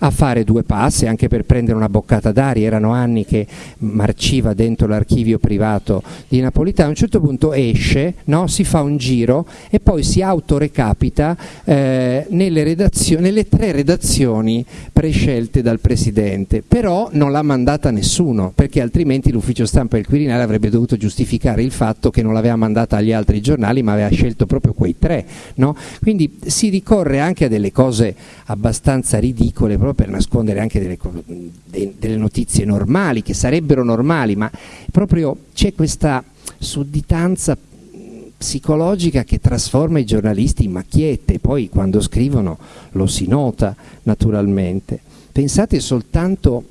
a fare due passi anche per prendere una boccata d'aria, erano anni che marciva dentro l'archivio privato di Napolitano, a un certo punto esce, no? si fa un giro e poi si autorecapita eh, nelle, nelle tre redazioni prescelte dal Presidente, però non l'ha mandata nessuno, perché altrimenti l'ufficio stampa del Quirinale avrebbe dovuto giustificare il fatto che non l'aveva mandata agli altri giornali ma aveva scelto proprio quei tre. No? Quindi si ricorre anche a delle cose abbastanza ridicole proprio per nascondere anche delle, delle notizie normali, che sarebbero normali, ma proprio c'è questa sudditanza psicologica che trasforma i giornalisti in macchiette, poi quando scrivono lo si nota naturalmente. Pensate soltanto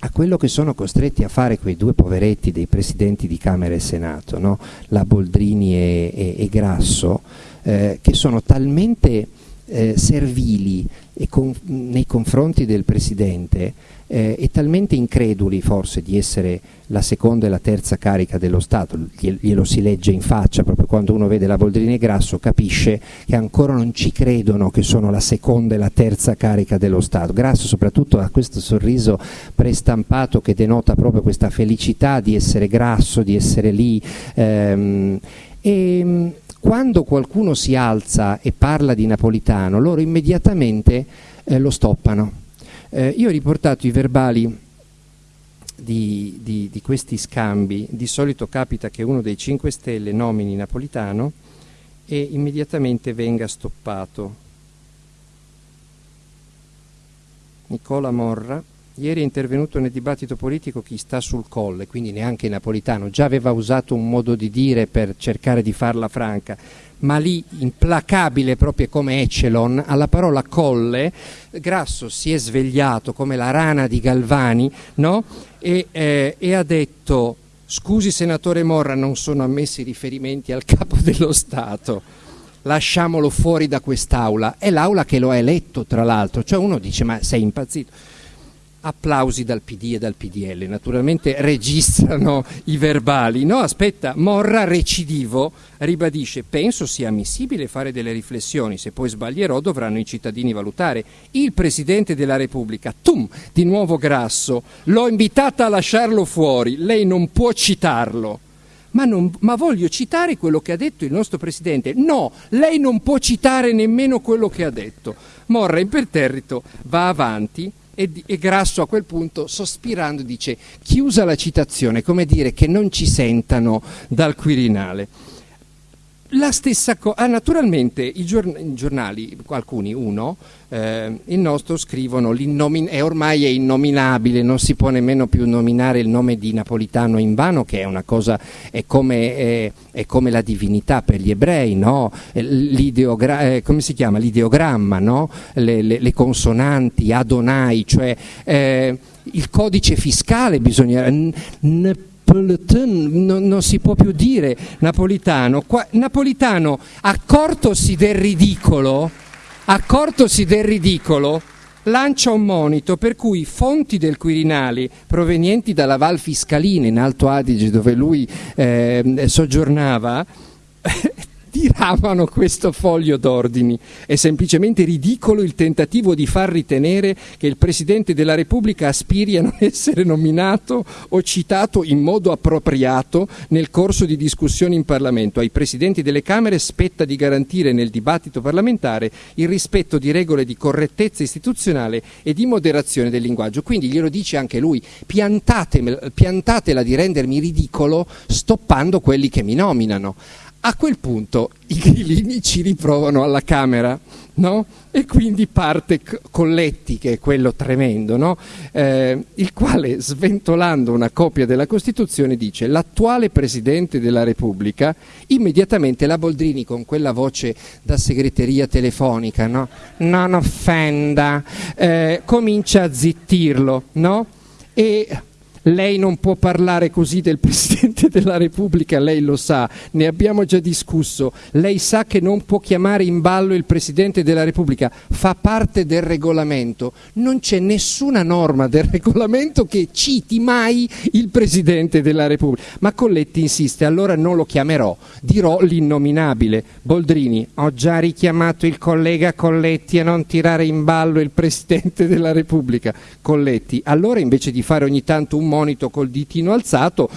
a quello che sono costretti a fare quei due poveretti dei presidenti di Camera e Senato, no? la Boldrini e, e, e Grasso, eh, che sono talmente eh, servili con, nei confronti del Presidente eh, e talmente increduli forse di essere la seconda e la terza carica dello Stato, glielo si legge in faccia proprio quando uno vede la Boldrini e Grasso capisce che ancora non ci credono che sono la seconda e la terza carica dello Stato. Grasso soprattutto ha questo sorriso prestampato che denota proprio questa felicità di essere grasso, di essere lì ehm, e, quando qualcuno si alza e parla di napolitano, loro immediatamente eh, lo stoppano. Eh, io ho riportato i verbali di, di, di, questi scambi, di solito capita che uno dei 5 Stelle nomini napolitano e immediatamente venga stoppato. Nicola Morra ieri è intervenuto nel dibattito politico chi sta sul colle, quindi neanche Napolitano, già aveva usato un modo di dire per cercare di farla franca, ma lì implacabile proprio come Echelon, alla parola colle, Grasso si è svegliato come la rana di Galvani no? e, eh, e ha detto scusi senatore Morra non sono ammessi riferimenti al capo dello Stato. Lasciamolo fuori da quest'aula. È l'aula che lo ha eletto tra l'altro. Cioè uno dice ma sei impazzito applausi dal PD e dal PDL, naturalmente registrano i verbali. No, aspetta, Morra recidivo ribadisce, penso sia ammissibile fare delle riflessioni, se poi sbaglierò dovranno i cittadini valutare. Il Presidente della Repubblica, tum, di nuovo grasso, l'ho invitata a lasciarlo fuori, lei non può citarlo. Ma, non, ma, voglio citare quello che ha detto il nostro Presidente. No, lei non può citare nemmeno quello che ha detto. Morra imperterrito va avanti e, e, Grasso a quel punto, sospirando, dice chiusa la citazione, come dire che non ci sentano dal Quirinale. La stessa cosa, ah, naturalmente i, giorn- i, giornali, alcuni, uno, eh, il nostro scrivono, e ormai è innominabile, non si può nemmeno più nominare il nome di Napolitano in vano, che è una cosa, è come, è, è come la divinità per gli ebrei, no? eh, come si chiama? L'ideogramma, no? le, le, le, consonanti, Adonai, cioè eh, il codice fiscale bisogna... N- n- non, non, si può più dire napolitano. Qua, napolitano, accortosi del ridicolo, accortosi del ridicolo, lancia un monito per cui fonti del Quirinale provenienti dalla Val Fiscalina in Alto Adige dove lui eh, soggiornava diramano questo foglio d'ordini. È semplicemente ridicolo il tentativo di far ritenere che il Presidente della Repubblica aspiri a non essere nominato o citato in modo appropriato nel corso di discussioni in Parlamento. Ai Presidenti delle Camere spetta di garantire nel dibattito parlamentare il rispetto di regole di correttezza istituzionale e di moderazione del linguaggio. Quindi glielo dice anche lui, piantatela di rendermi ridicolo stoppando quelli che mi nominano. A quel punto i grillini ci riprovano alla Camera, no? E quindi parte Colletti, che è quello tremendo, no? eh, il quale, sventolando una copia della Costituzione, dice l'attuale Presidente della Repubblica, immediatamente la Boldrini con quella voce da segreteria telefonica, no? non offenda, eh, comincia a zittirlo, no? E lei non può parlare così del Presidente della Repubblica, lei lo sa, ne abbiamo già discusso, lei sa che non può chiamare in ballo il Presidente della Repubblica, fa parte del regolamento, non c'è nessuna norma del regolamento che citi mai il Presidente della Repubblica. Ma Colletti insiste, allora non lo chiamerò, dirò l'innominabile. Boldrini, ho già richiamato il collega Colletti a non tirare in ballo il Presidente della Repubblica. Colletti, allora invece di fare ogni tanto un monito col ditino alzato,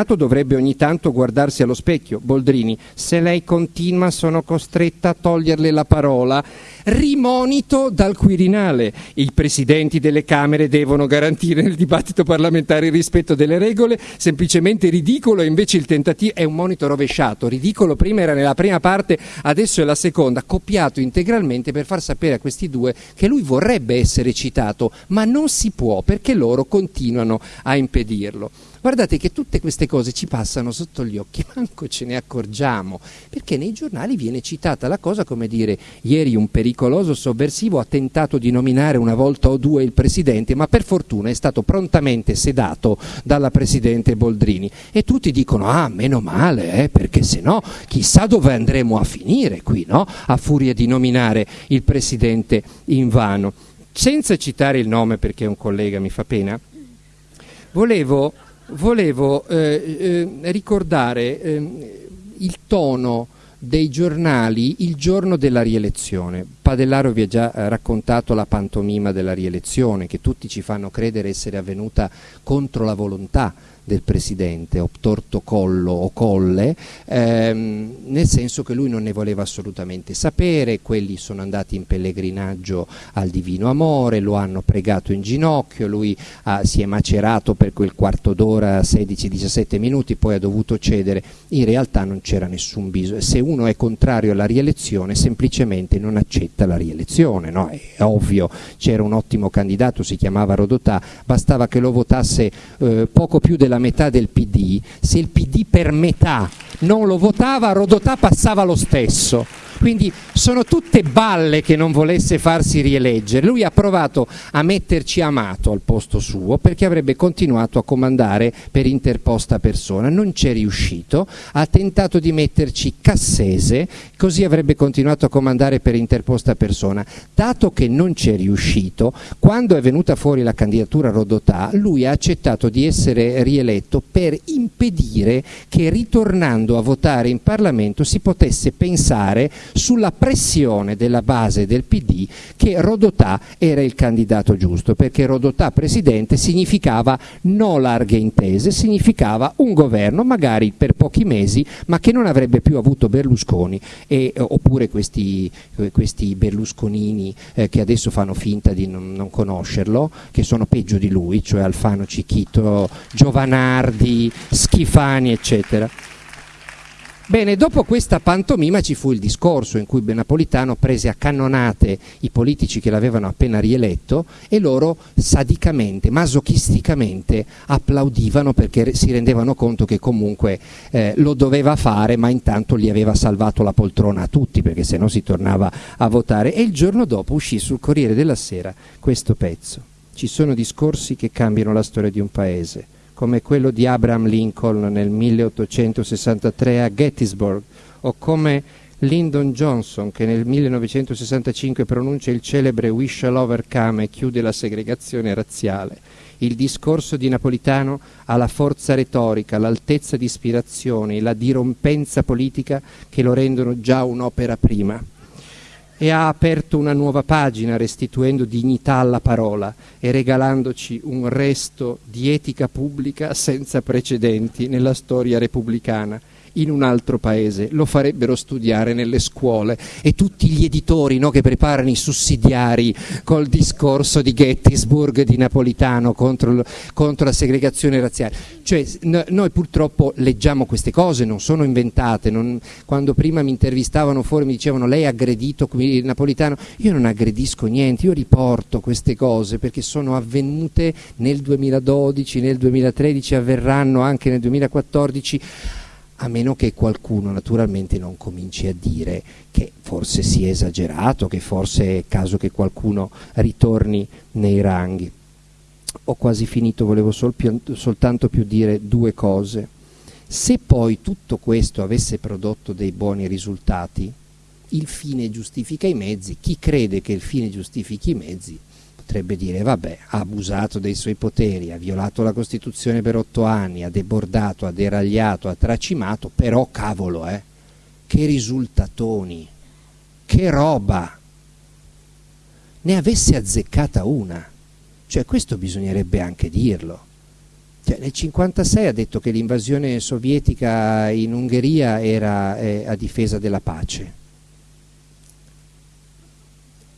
l'innominato dovrebbe ogni tanto guardarsi allo specchio. Boldrini, se lei continua sono costretta a toglierle la parola rimonito dal Quirinale. I presidenti delle Camere devono garantire nel dibattito parlamentare il rispetto delle regole, semplicemente ridicolo, invece il tentativo è un monito rovesciato, ridicolo prima era nella prima parte, adesso è la seconda, copiato integralmente per far sapere a questi due che lui vorrebbe essere citato, ma non si può perché loro continuano a impedirlo. Guardate che tutte queste cose ci passano sotto gli occhi, manco ce ne accorgiamo, perché nei giornali viene citata la cosa come dire ieri un pericoloso sovversivo ha tentato di nominare una volta o due il Presidente, ma per fortuna è stato prontamente sedato dalla Presidente Boldrini. E tutti dicono, ah, meno male, eh, perché se no chissà dove andremo a finire qui, no? A furia di nominare il Presidente in vano. Senza citare il nome perché è un collega, mi fa pena, volevo volevo eh, eh, ricordare eh, il tono dei giornali il giorno della rielezione. Padellaro vi ha già eh, raccontato la pantomima della rielezione, che tutti ci fanno credere essere avvenuta contro la volontà del presidente, obtorto collo o colle, ehm, nel senso che lui non ne voleva assolutamente sapere, quelli sono andati in pellegrinaggio al divino amore, lo hanno pregato in ginocchio, lui ha, si è macerato per quel quarto d'ora, 16-17 minuti, poi ha dovuto cedere, in realtà non c'era nessun bisogno, se uno è contrario alla rielezione semplicemente non accetta alla rielezione, no? è ovvio, c'era un ottimo candidato, si chiamava Rodotà, bastava che lo votasse eh, poco più della metà del PD, se il PD per metà non lo votava, Rodotà passava lo stesso. Quindi sono tutte balle che non volesse farsi rieleggere. Lui ha provato a metterci Amato al posto suo perché avrebbe continuato a comandare per interposta persona. Non c'è riuscito, ha tentato di metterci Cassese, così avrebbe continuato a comandare per interposta persona. Dato che non c'è riuscito, quando è venuta fuori la candidatura Rodotà, lui ha accettato di essere rieletto per impedire che ritornando a votare in Parlamento si potesse pensare sulla pressione della base del PD che Rodotà era il candidato giusto, perché Rodotà presidente significava no larghe intese, significava un governo magari per pochi mesi, ma che non avrebbe più avuto Berlusconi e, oppure questi, questi berlusconini eh, che adesso fanno finta di non, non, conoscerlo, che sono peggio di lui, cioè Alfano Cicchito, Giovanardi, Schifani, eccetera. Bene, dopo questa pantomima ci fu il discorso in cui Napolitano prese a cannonate i politici che l'avevano appena rieletto e loro sadicamente, masochisticamente applaudivano perché si rendevano conto che comunque eh, lo doveva fare ma intanto gli aveva salvato la poltrona a tutti perché se no si tornava a votare e il giorno dopo uscì sul Corriere della Sera questo pezzo. Ci sono discorsi che cambiano la storia di un paese come quello di Abraham Lincoln nel 1863 a Gettysburg o come Lyndon Johnson che nel 1965 pronuncia il celebre We shall overcome e chiude la segregazione razziale. Il discorso di Napolitano ha la forza retorica, l'altezza di ispirazione e la dirompenza politica che lo rendono già un'opera prima e ha aperto una nuova pagina restituendo dignità alla parola e regalandoci un resto di etica pubblica senza precedenti nella storia repubblicana in un altro paese, lo farebbero studiare nelle scuole e tutti gli editori no, che preparano i sussidiari col discorso di Gettysburg di Napolitano contro, contro la segregazione razziale. Cioè, no, noi purtroppo leggiamo queste cose, non sono inventate. Non, quando prima mi intervistavano fuori mi dicevano lei ha aggredito il Napolitano, io non aggredisco niente, io riporto queste cose perché sono avvenute nel 2012, nel 2013, avverranno anche nel 2014 a meno che qualcuno naturalmente non cominci a dire che forse si è esagerato, che forse è caso che qualcuno ritorni nei ranghi. Ho quasi finito, volevo sol soltanto più dire due cose. Se poi tutto questo avesse prodotto dei buoni risultati, il fine giustifica i mezzi, chi crede che il fine giustifichi i mezzi potrebbe dire vabbè, ha abusato dei suoi poteri, ha violato la Costituzione per otto anni, ha debordato, ha deragliato, ha tracimato, però cavolo, eh, che risultatoni, che roba, ne avesse azzeccata una, cioè questo bisognerebbe anche dirlo. Cioè, nel 1956 ha detto che l'invasione sovietica in Ungheria era eh, a difesa della pace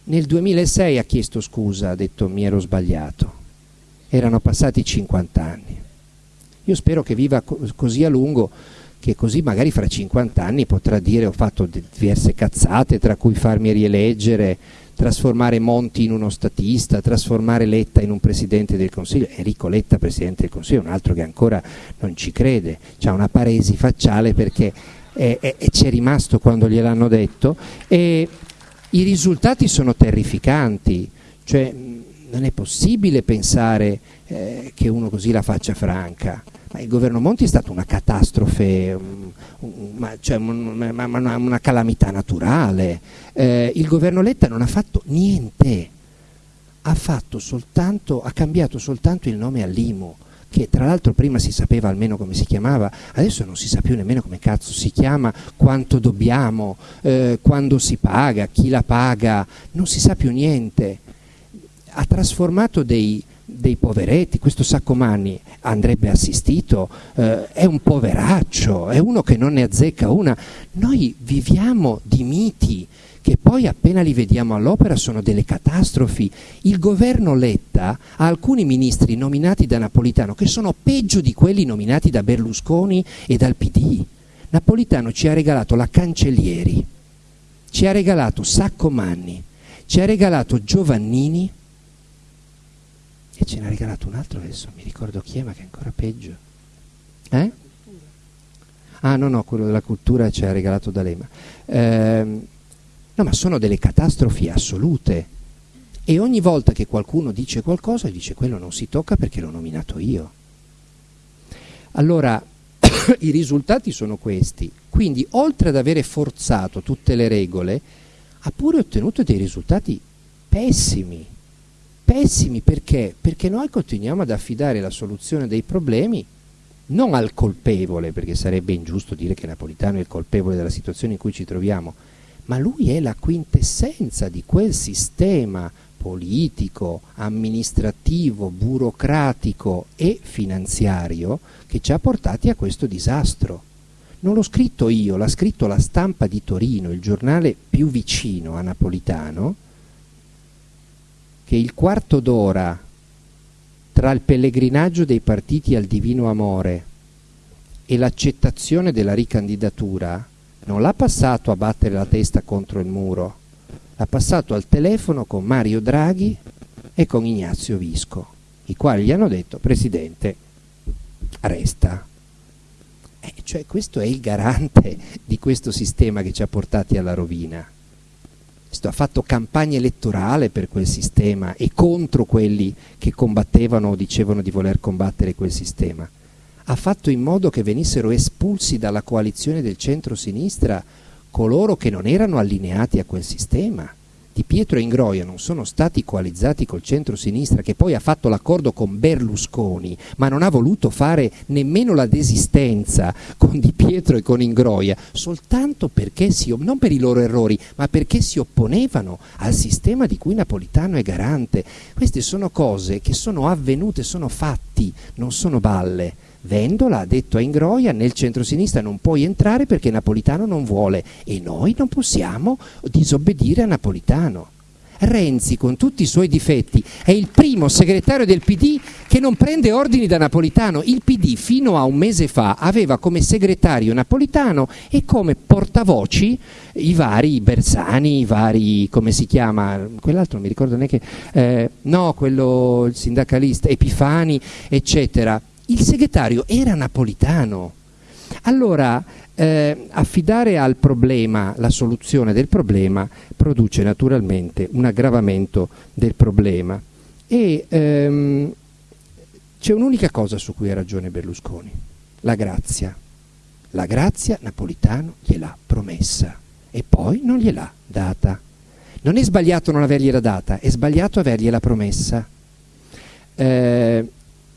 nel 2006 ha chiesto scusa, ha detto mi ero sbagliato. Erano passati 50 anni. Io spero che viva co così a lungo che così magari fra 50 anni potrà dire ho fatto diverse cazzate, tra cui farmi rieleggere, trasformare Monti in uno statista, trasformare Letta in un Presidente del Consiglio. Enrico Letta, Presidente del Consiglio, è un altro che ancora non ci crede, ha una paresi facciale perché ci è rimasto quando gliel'hanno detto. E, i risultati sono terrificanti, cioè non è possibile pensare eh, che uno così la faccia franca. Ma il governo Monti è stata una catastrofe, um, um, cioè un, una, una, una, calamità naturale. Eh, il governo Letta non ha fatto niente, ha, fatto soltanto, ha cambiato soltanto il nome all'IMU che tra l'altro prima si sapeva almeno come si chiamava, adesso non si sa più nemmeno come cazzo si chiama, quanto dobbiamo, eh, quando si paga, chi la paga, non si sa più niente. Ha trasformato dei, dei poveretti, questo Saccomanni andrebbe assistito, eh, è un poveraccio, è uno che non ne azzecca una. Noi viviamo di miti, che poi appena li vediamo all'opera sono delle catastrofi. Il governo Letta ha alcuni ministri nominati da Napolitano che sono peggio di quelli nominati da Berlusconi e dal PD. Napolitano ci ha regalato la Cancellieri, ci ha regalato Sacco Manni, ci ha regalato Giovannini e ce ne ha regalato un altro adesso, mi ricordo chi è, ma che è ancora peggio. Eh? Ah no, no, quello della cultura ci ha regalato D'Alema. Eh, no, ma sono delle catastrofi assolute. E ogni volta che qualcuno dice qualcosa, dice quello non si tocca perché l'ho nominato io. Allora, i risultati sono questi. Quindi, oltre ad avere forzato tutte le regole, ha pure ottenuto dei risultati pessimi. Pessimi perché? Perché noi continuiamo ad affidare la soluzione dei problemi non al colpevole, perché sarebbe ingiusto dire che Napolitano è il colpevole della situazione in cui ci troviamo, ma lui è la quintessenza di quel sistema politico, amministrativo, burocratico e finanziario che ci ha portati a questo disastro. Non l'ho scritto io, l'ha scritto la stampa di Torino, il giornale più vicino a Napolitano, che il quarto d'ora tra il pellegrinaggio dei partiti al divino amore e l'accettazione della ricandidatura non l'ha passato a battere la testa contro il muro, l'ha passato al telefono con Mario Draghi e con Ignazio Visco, i quali gli hanno detto Presidente, resta. Eh, cioè questo è il garante di questo sistema che ci ha portati alla rovina ha fatto campagna elettorale per quel sistema e contro quelli che combattevano o dicevano di voler combattere quel sistema. Ha fatto in modo che venissero espulsi dalla coalizione del centro-sinistra coloro che non erano allineati a quel sistema. Di Pietro e Ingroia non sono stati coalizzati col centro-sinistra che poi ha fatto l'accordo con Berlusconi, ma non ha voluto fare nemmeno la desistenza con Di Pietro e con Ingroia, soltanto perché si, non per i loro errori, ma perché si opponevano al sistema di cui Napolitano è garante. Queste sono cose che sono avvenute, sono fatti, non sono balle. Vendola ha detto a Ingroia nel centro-sinistra non puoi entrare perché Napolitano non vuole e noi non possiamo disobbedire a Napolitano. Renzi, con tutti i suoi difetti, è il primo segretario del PD che non prende ordini da Napolitano. Il PD fino a un mese fa aveva come segretario Napolitano e come portavoci i vari Bersani, i vari, come si chiama, quell'altro non mi ricordo neanche, eh, no, quello il sindacalista, Epifani, eccetera il segretario era napolitano. Allora, eh, affidare al problema la soluzione del problema produce naturalmente un aggravamento del problema. E ehm, c'è un'unica cosa su cui ha ragione Berlusconi, la grazia. La grazia Napolitano gliel'ha promessa e poi non gliel'ha data. Non è sbagliato non avergliela data, è sbagliato avergliela promessa. Eh,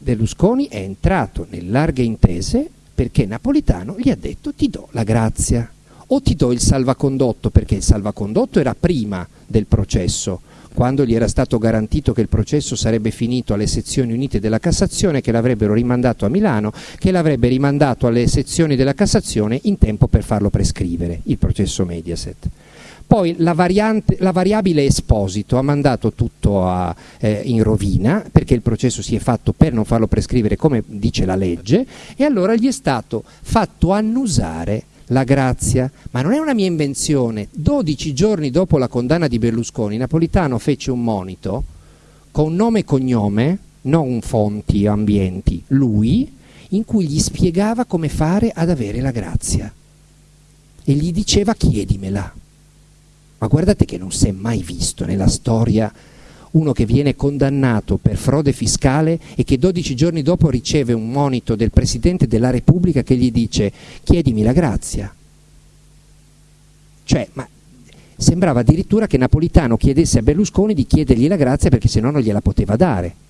Berlusconi è entrato nelle larghe intese perché Napolitano gli ha detto ti do la grazia o ti do il salvacondotto perché il salvacondotto era prima del processo quando gli era stato garantito che il processo sarebbe finito alle sezioni unite della Cassazione, che l'avrebbero rimandato a Milano, che l'avrebbe rimandato alle sezioni della Cassazione in tempo per farlo prescrivere, il processo Mediaset. Poi la, variante, la variabile esposito ha mandato tutto a, eh, in rovina perché il processo si è fatto per non farlo prescrivere come dice la legge e allora gli è stato fatto annusare la grazia, ma non è una mia invenzione. 12 giorni dopo la condanna di Berlusconi, Napolitano fece un monito con nome e cognome, non fonti o ambienti, lui, in cui gli spiegava come fare ad avere la grazia. E gli diceva chiedimela. Ma guardate che non si è mai visto nella storia uno che viene condannato per frode fiscale e che 12 giorni dopo riceve un monito del Presidente della Repubblica che gli dice chiedimi la grazia. Cioè, ma sembrava addirittura che Napolitano chiedesse a Berlusconi di chiedergli la grazia perché se no non gliela poteva dare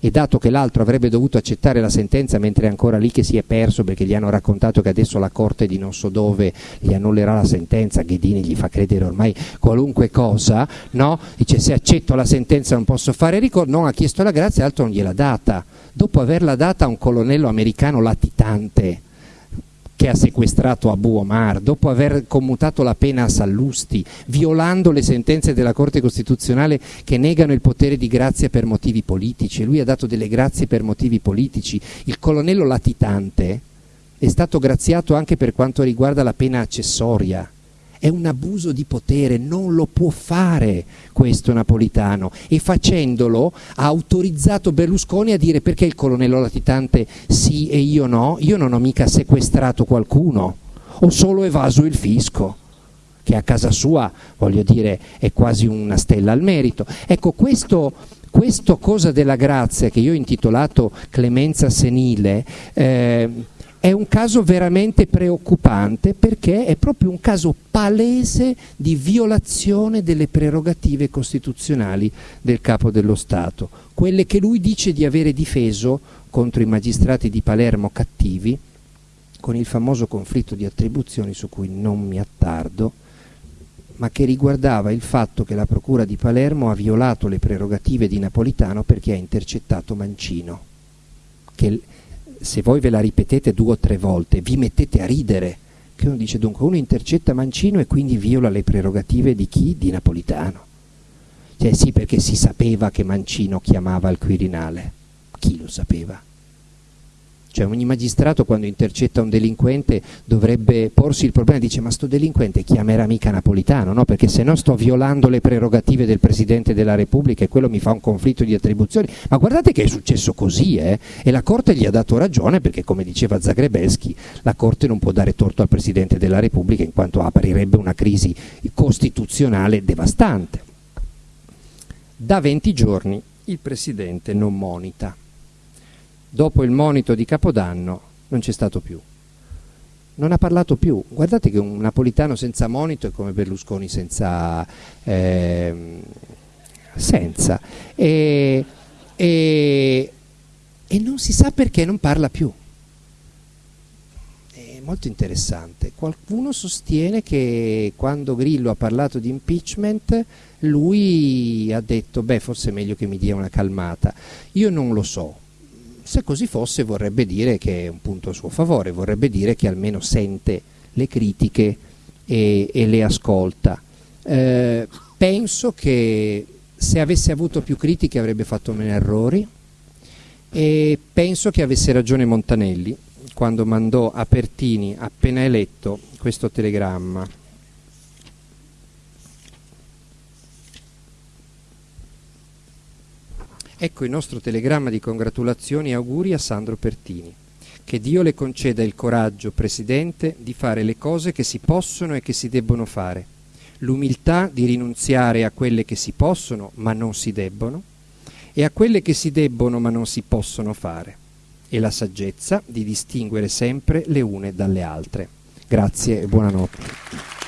e dato che l'altro avrebbe dovuto accettare la sentenza mentre è ancora lì che si è perso perché gli hanno raccontato che adesso la corte di non so dove gli annullerà la sentenza, Ghedini gli fa credere ormai qualunque cosa, no? Dice se accetto la sentenza non posso fare ricorso, non ha chiesto la grazia, l'altro non gliel'ha data. Dopo averla data a un colonnello americano latitante, che ha sequestrato Abu Omar, dopo aver commutato la pena a Sallusti, violando le sentenze della Corte Costituzionale che negano il potere di grazia per motivi politici, lui ha dato delle grazie per motivi politici. Il colonnello latitante è stato graziato anche per quanto riguarda la pena accessoria. È un abuso di potere, non lo può fare questo Napolitano. E facendolo ha autorizzato Berlusconi a dire perché il colonnello latitante sì e io no, io non ho mica sequestrato qualcuno, ho solo evaso il fisco che a casa sua, voglio dire, è quasi una stella al merito. Ecco, questo, questo cosa della grazia che io ho intitolato clemenza senile, eh, è un caso veramente preoccupante perché è proprio un caso palese di violazione delle prerogative costituzionali del capo dello Stato, quelle che lui dice di avere difeso contro i magistrati di Palermo cattivi, con il famoso conflitto di attribuzioni su cui non mi attardo, ma che riguardava il fatto che la Procura di Palermo ha violato le prerogative di Napolitano perché ha intercettato Mancino, che se voi ve la ripetete due o tre volte, vi mettete a ridere. Che uno dice dunque, uno intercetta Mancino e quindi viola le prerogative di chi? Di Napolitano. Cioè sì, perché si sapeva che Mancino chiamava al Quirinale. Chi lo sapeva? Cioè ogni magistrato quando intercetta un delinquente dovrebbe porsi il problema, dice ma sto delinquente chiamerà mica Napolitano, no? perché se no sto violando le prerogative del Presidente della Repubblica e quello mi fa un conflitto di attribuzioni. Ma guardate che è successo così eh? e la Corte gli ha dato ragione perché come diceva Zagrebelski la Corte non può dare torto al Presidente della Repubblica in quanto aprirebbe una crisi costituzionale devastante. Da 20 giorni il Presidente non monita dopo il monito di Capodanno non c'è stato più. Non ha parlato più. Guardate che un napolitano senza monito è come Berlusconi senza... Eh, senza. E, e, e non si sa perché non parla più. È molto interessante. Qualcuno sostiene che quando Grillo ha parlato di impeachment lui ha detto beh forse è meglio che mi dia una calmata. Io non lo so, se così fosse vorrebbe dire che è un punto a suo favore, vorrebbe dire che almeno sente le critiche e, e le ascolta. Eh, penso che se avesse avuto più critiche avrebbe fatto meno errori e penso che avesse ragione Montanelli quando mandò a Pertini appena eletto questo telegramma. Ecco il nostro telegramma di congratulazioni e auguri a Sandro Pertini. Che Dio le conceda il coraggio, Presidente, di fare le cose che si possono e che si debbono fare, l'umiltà di rinunziare a quelle che si possono ma non si debbono e a quelle che si debbono ma non si possono fare, e la saggezza di distinguere sempre le une dalle altre. Grazie e buonanotte.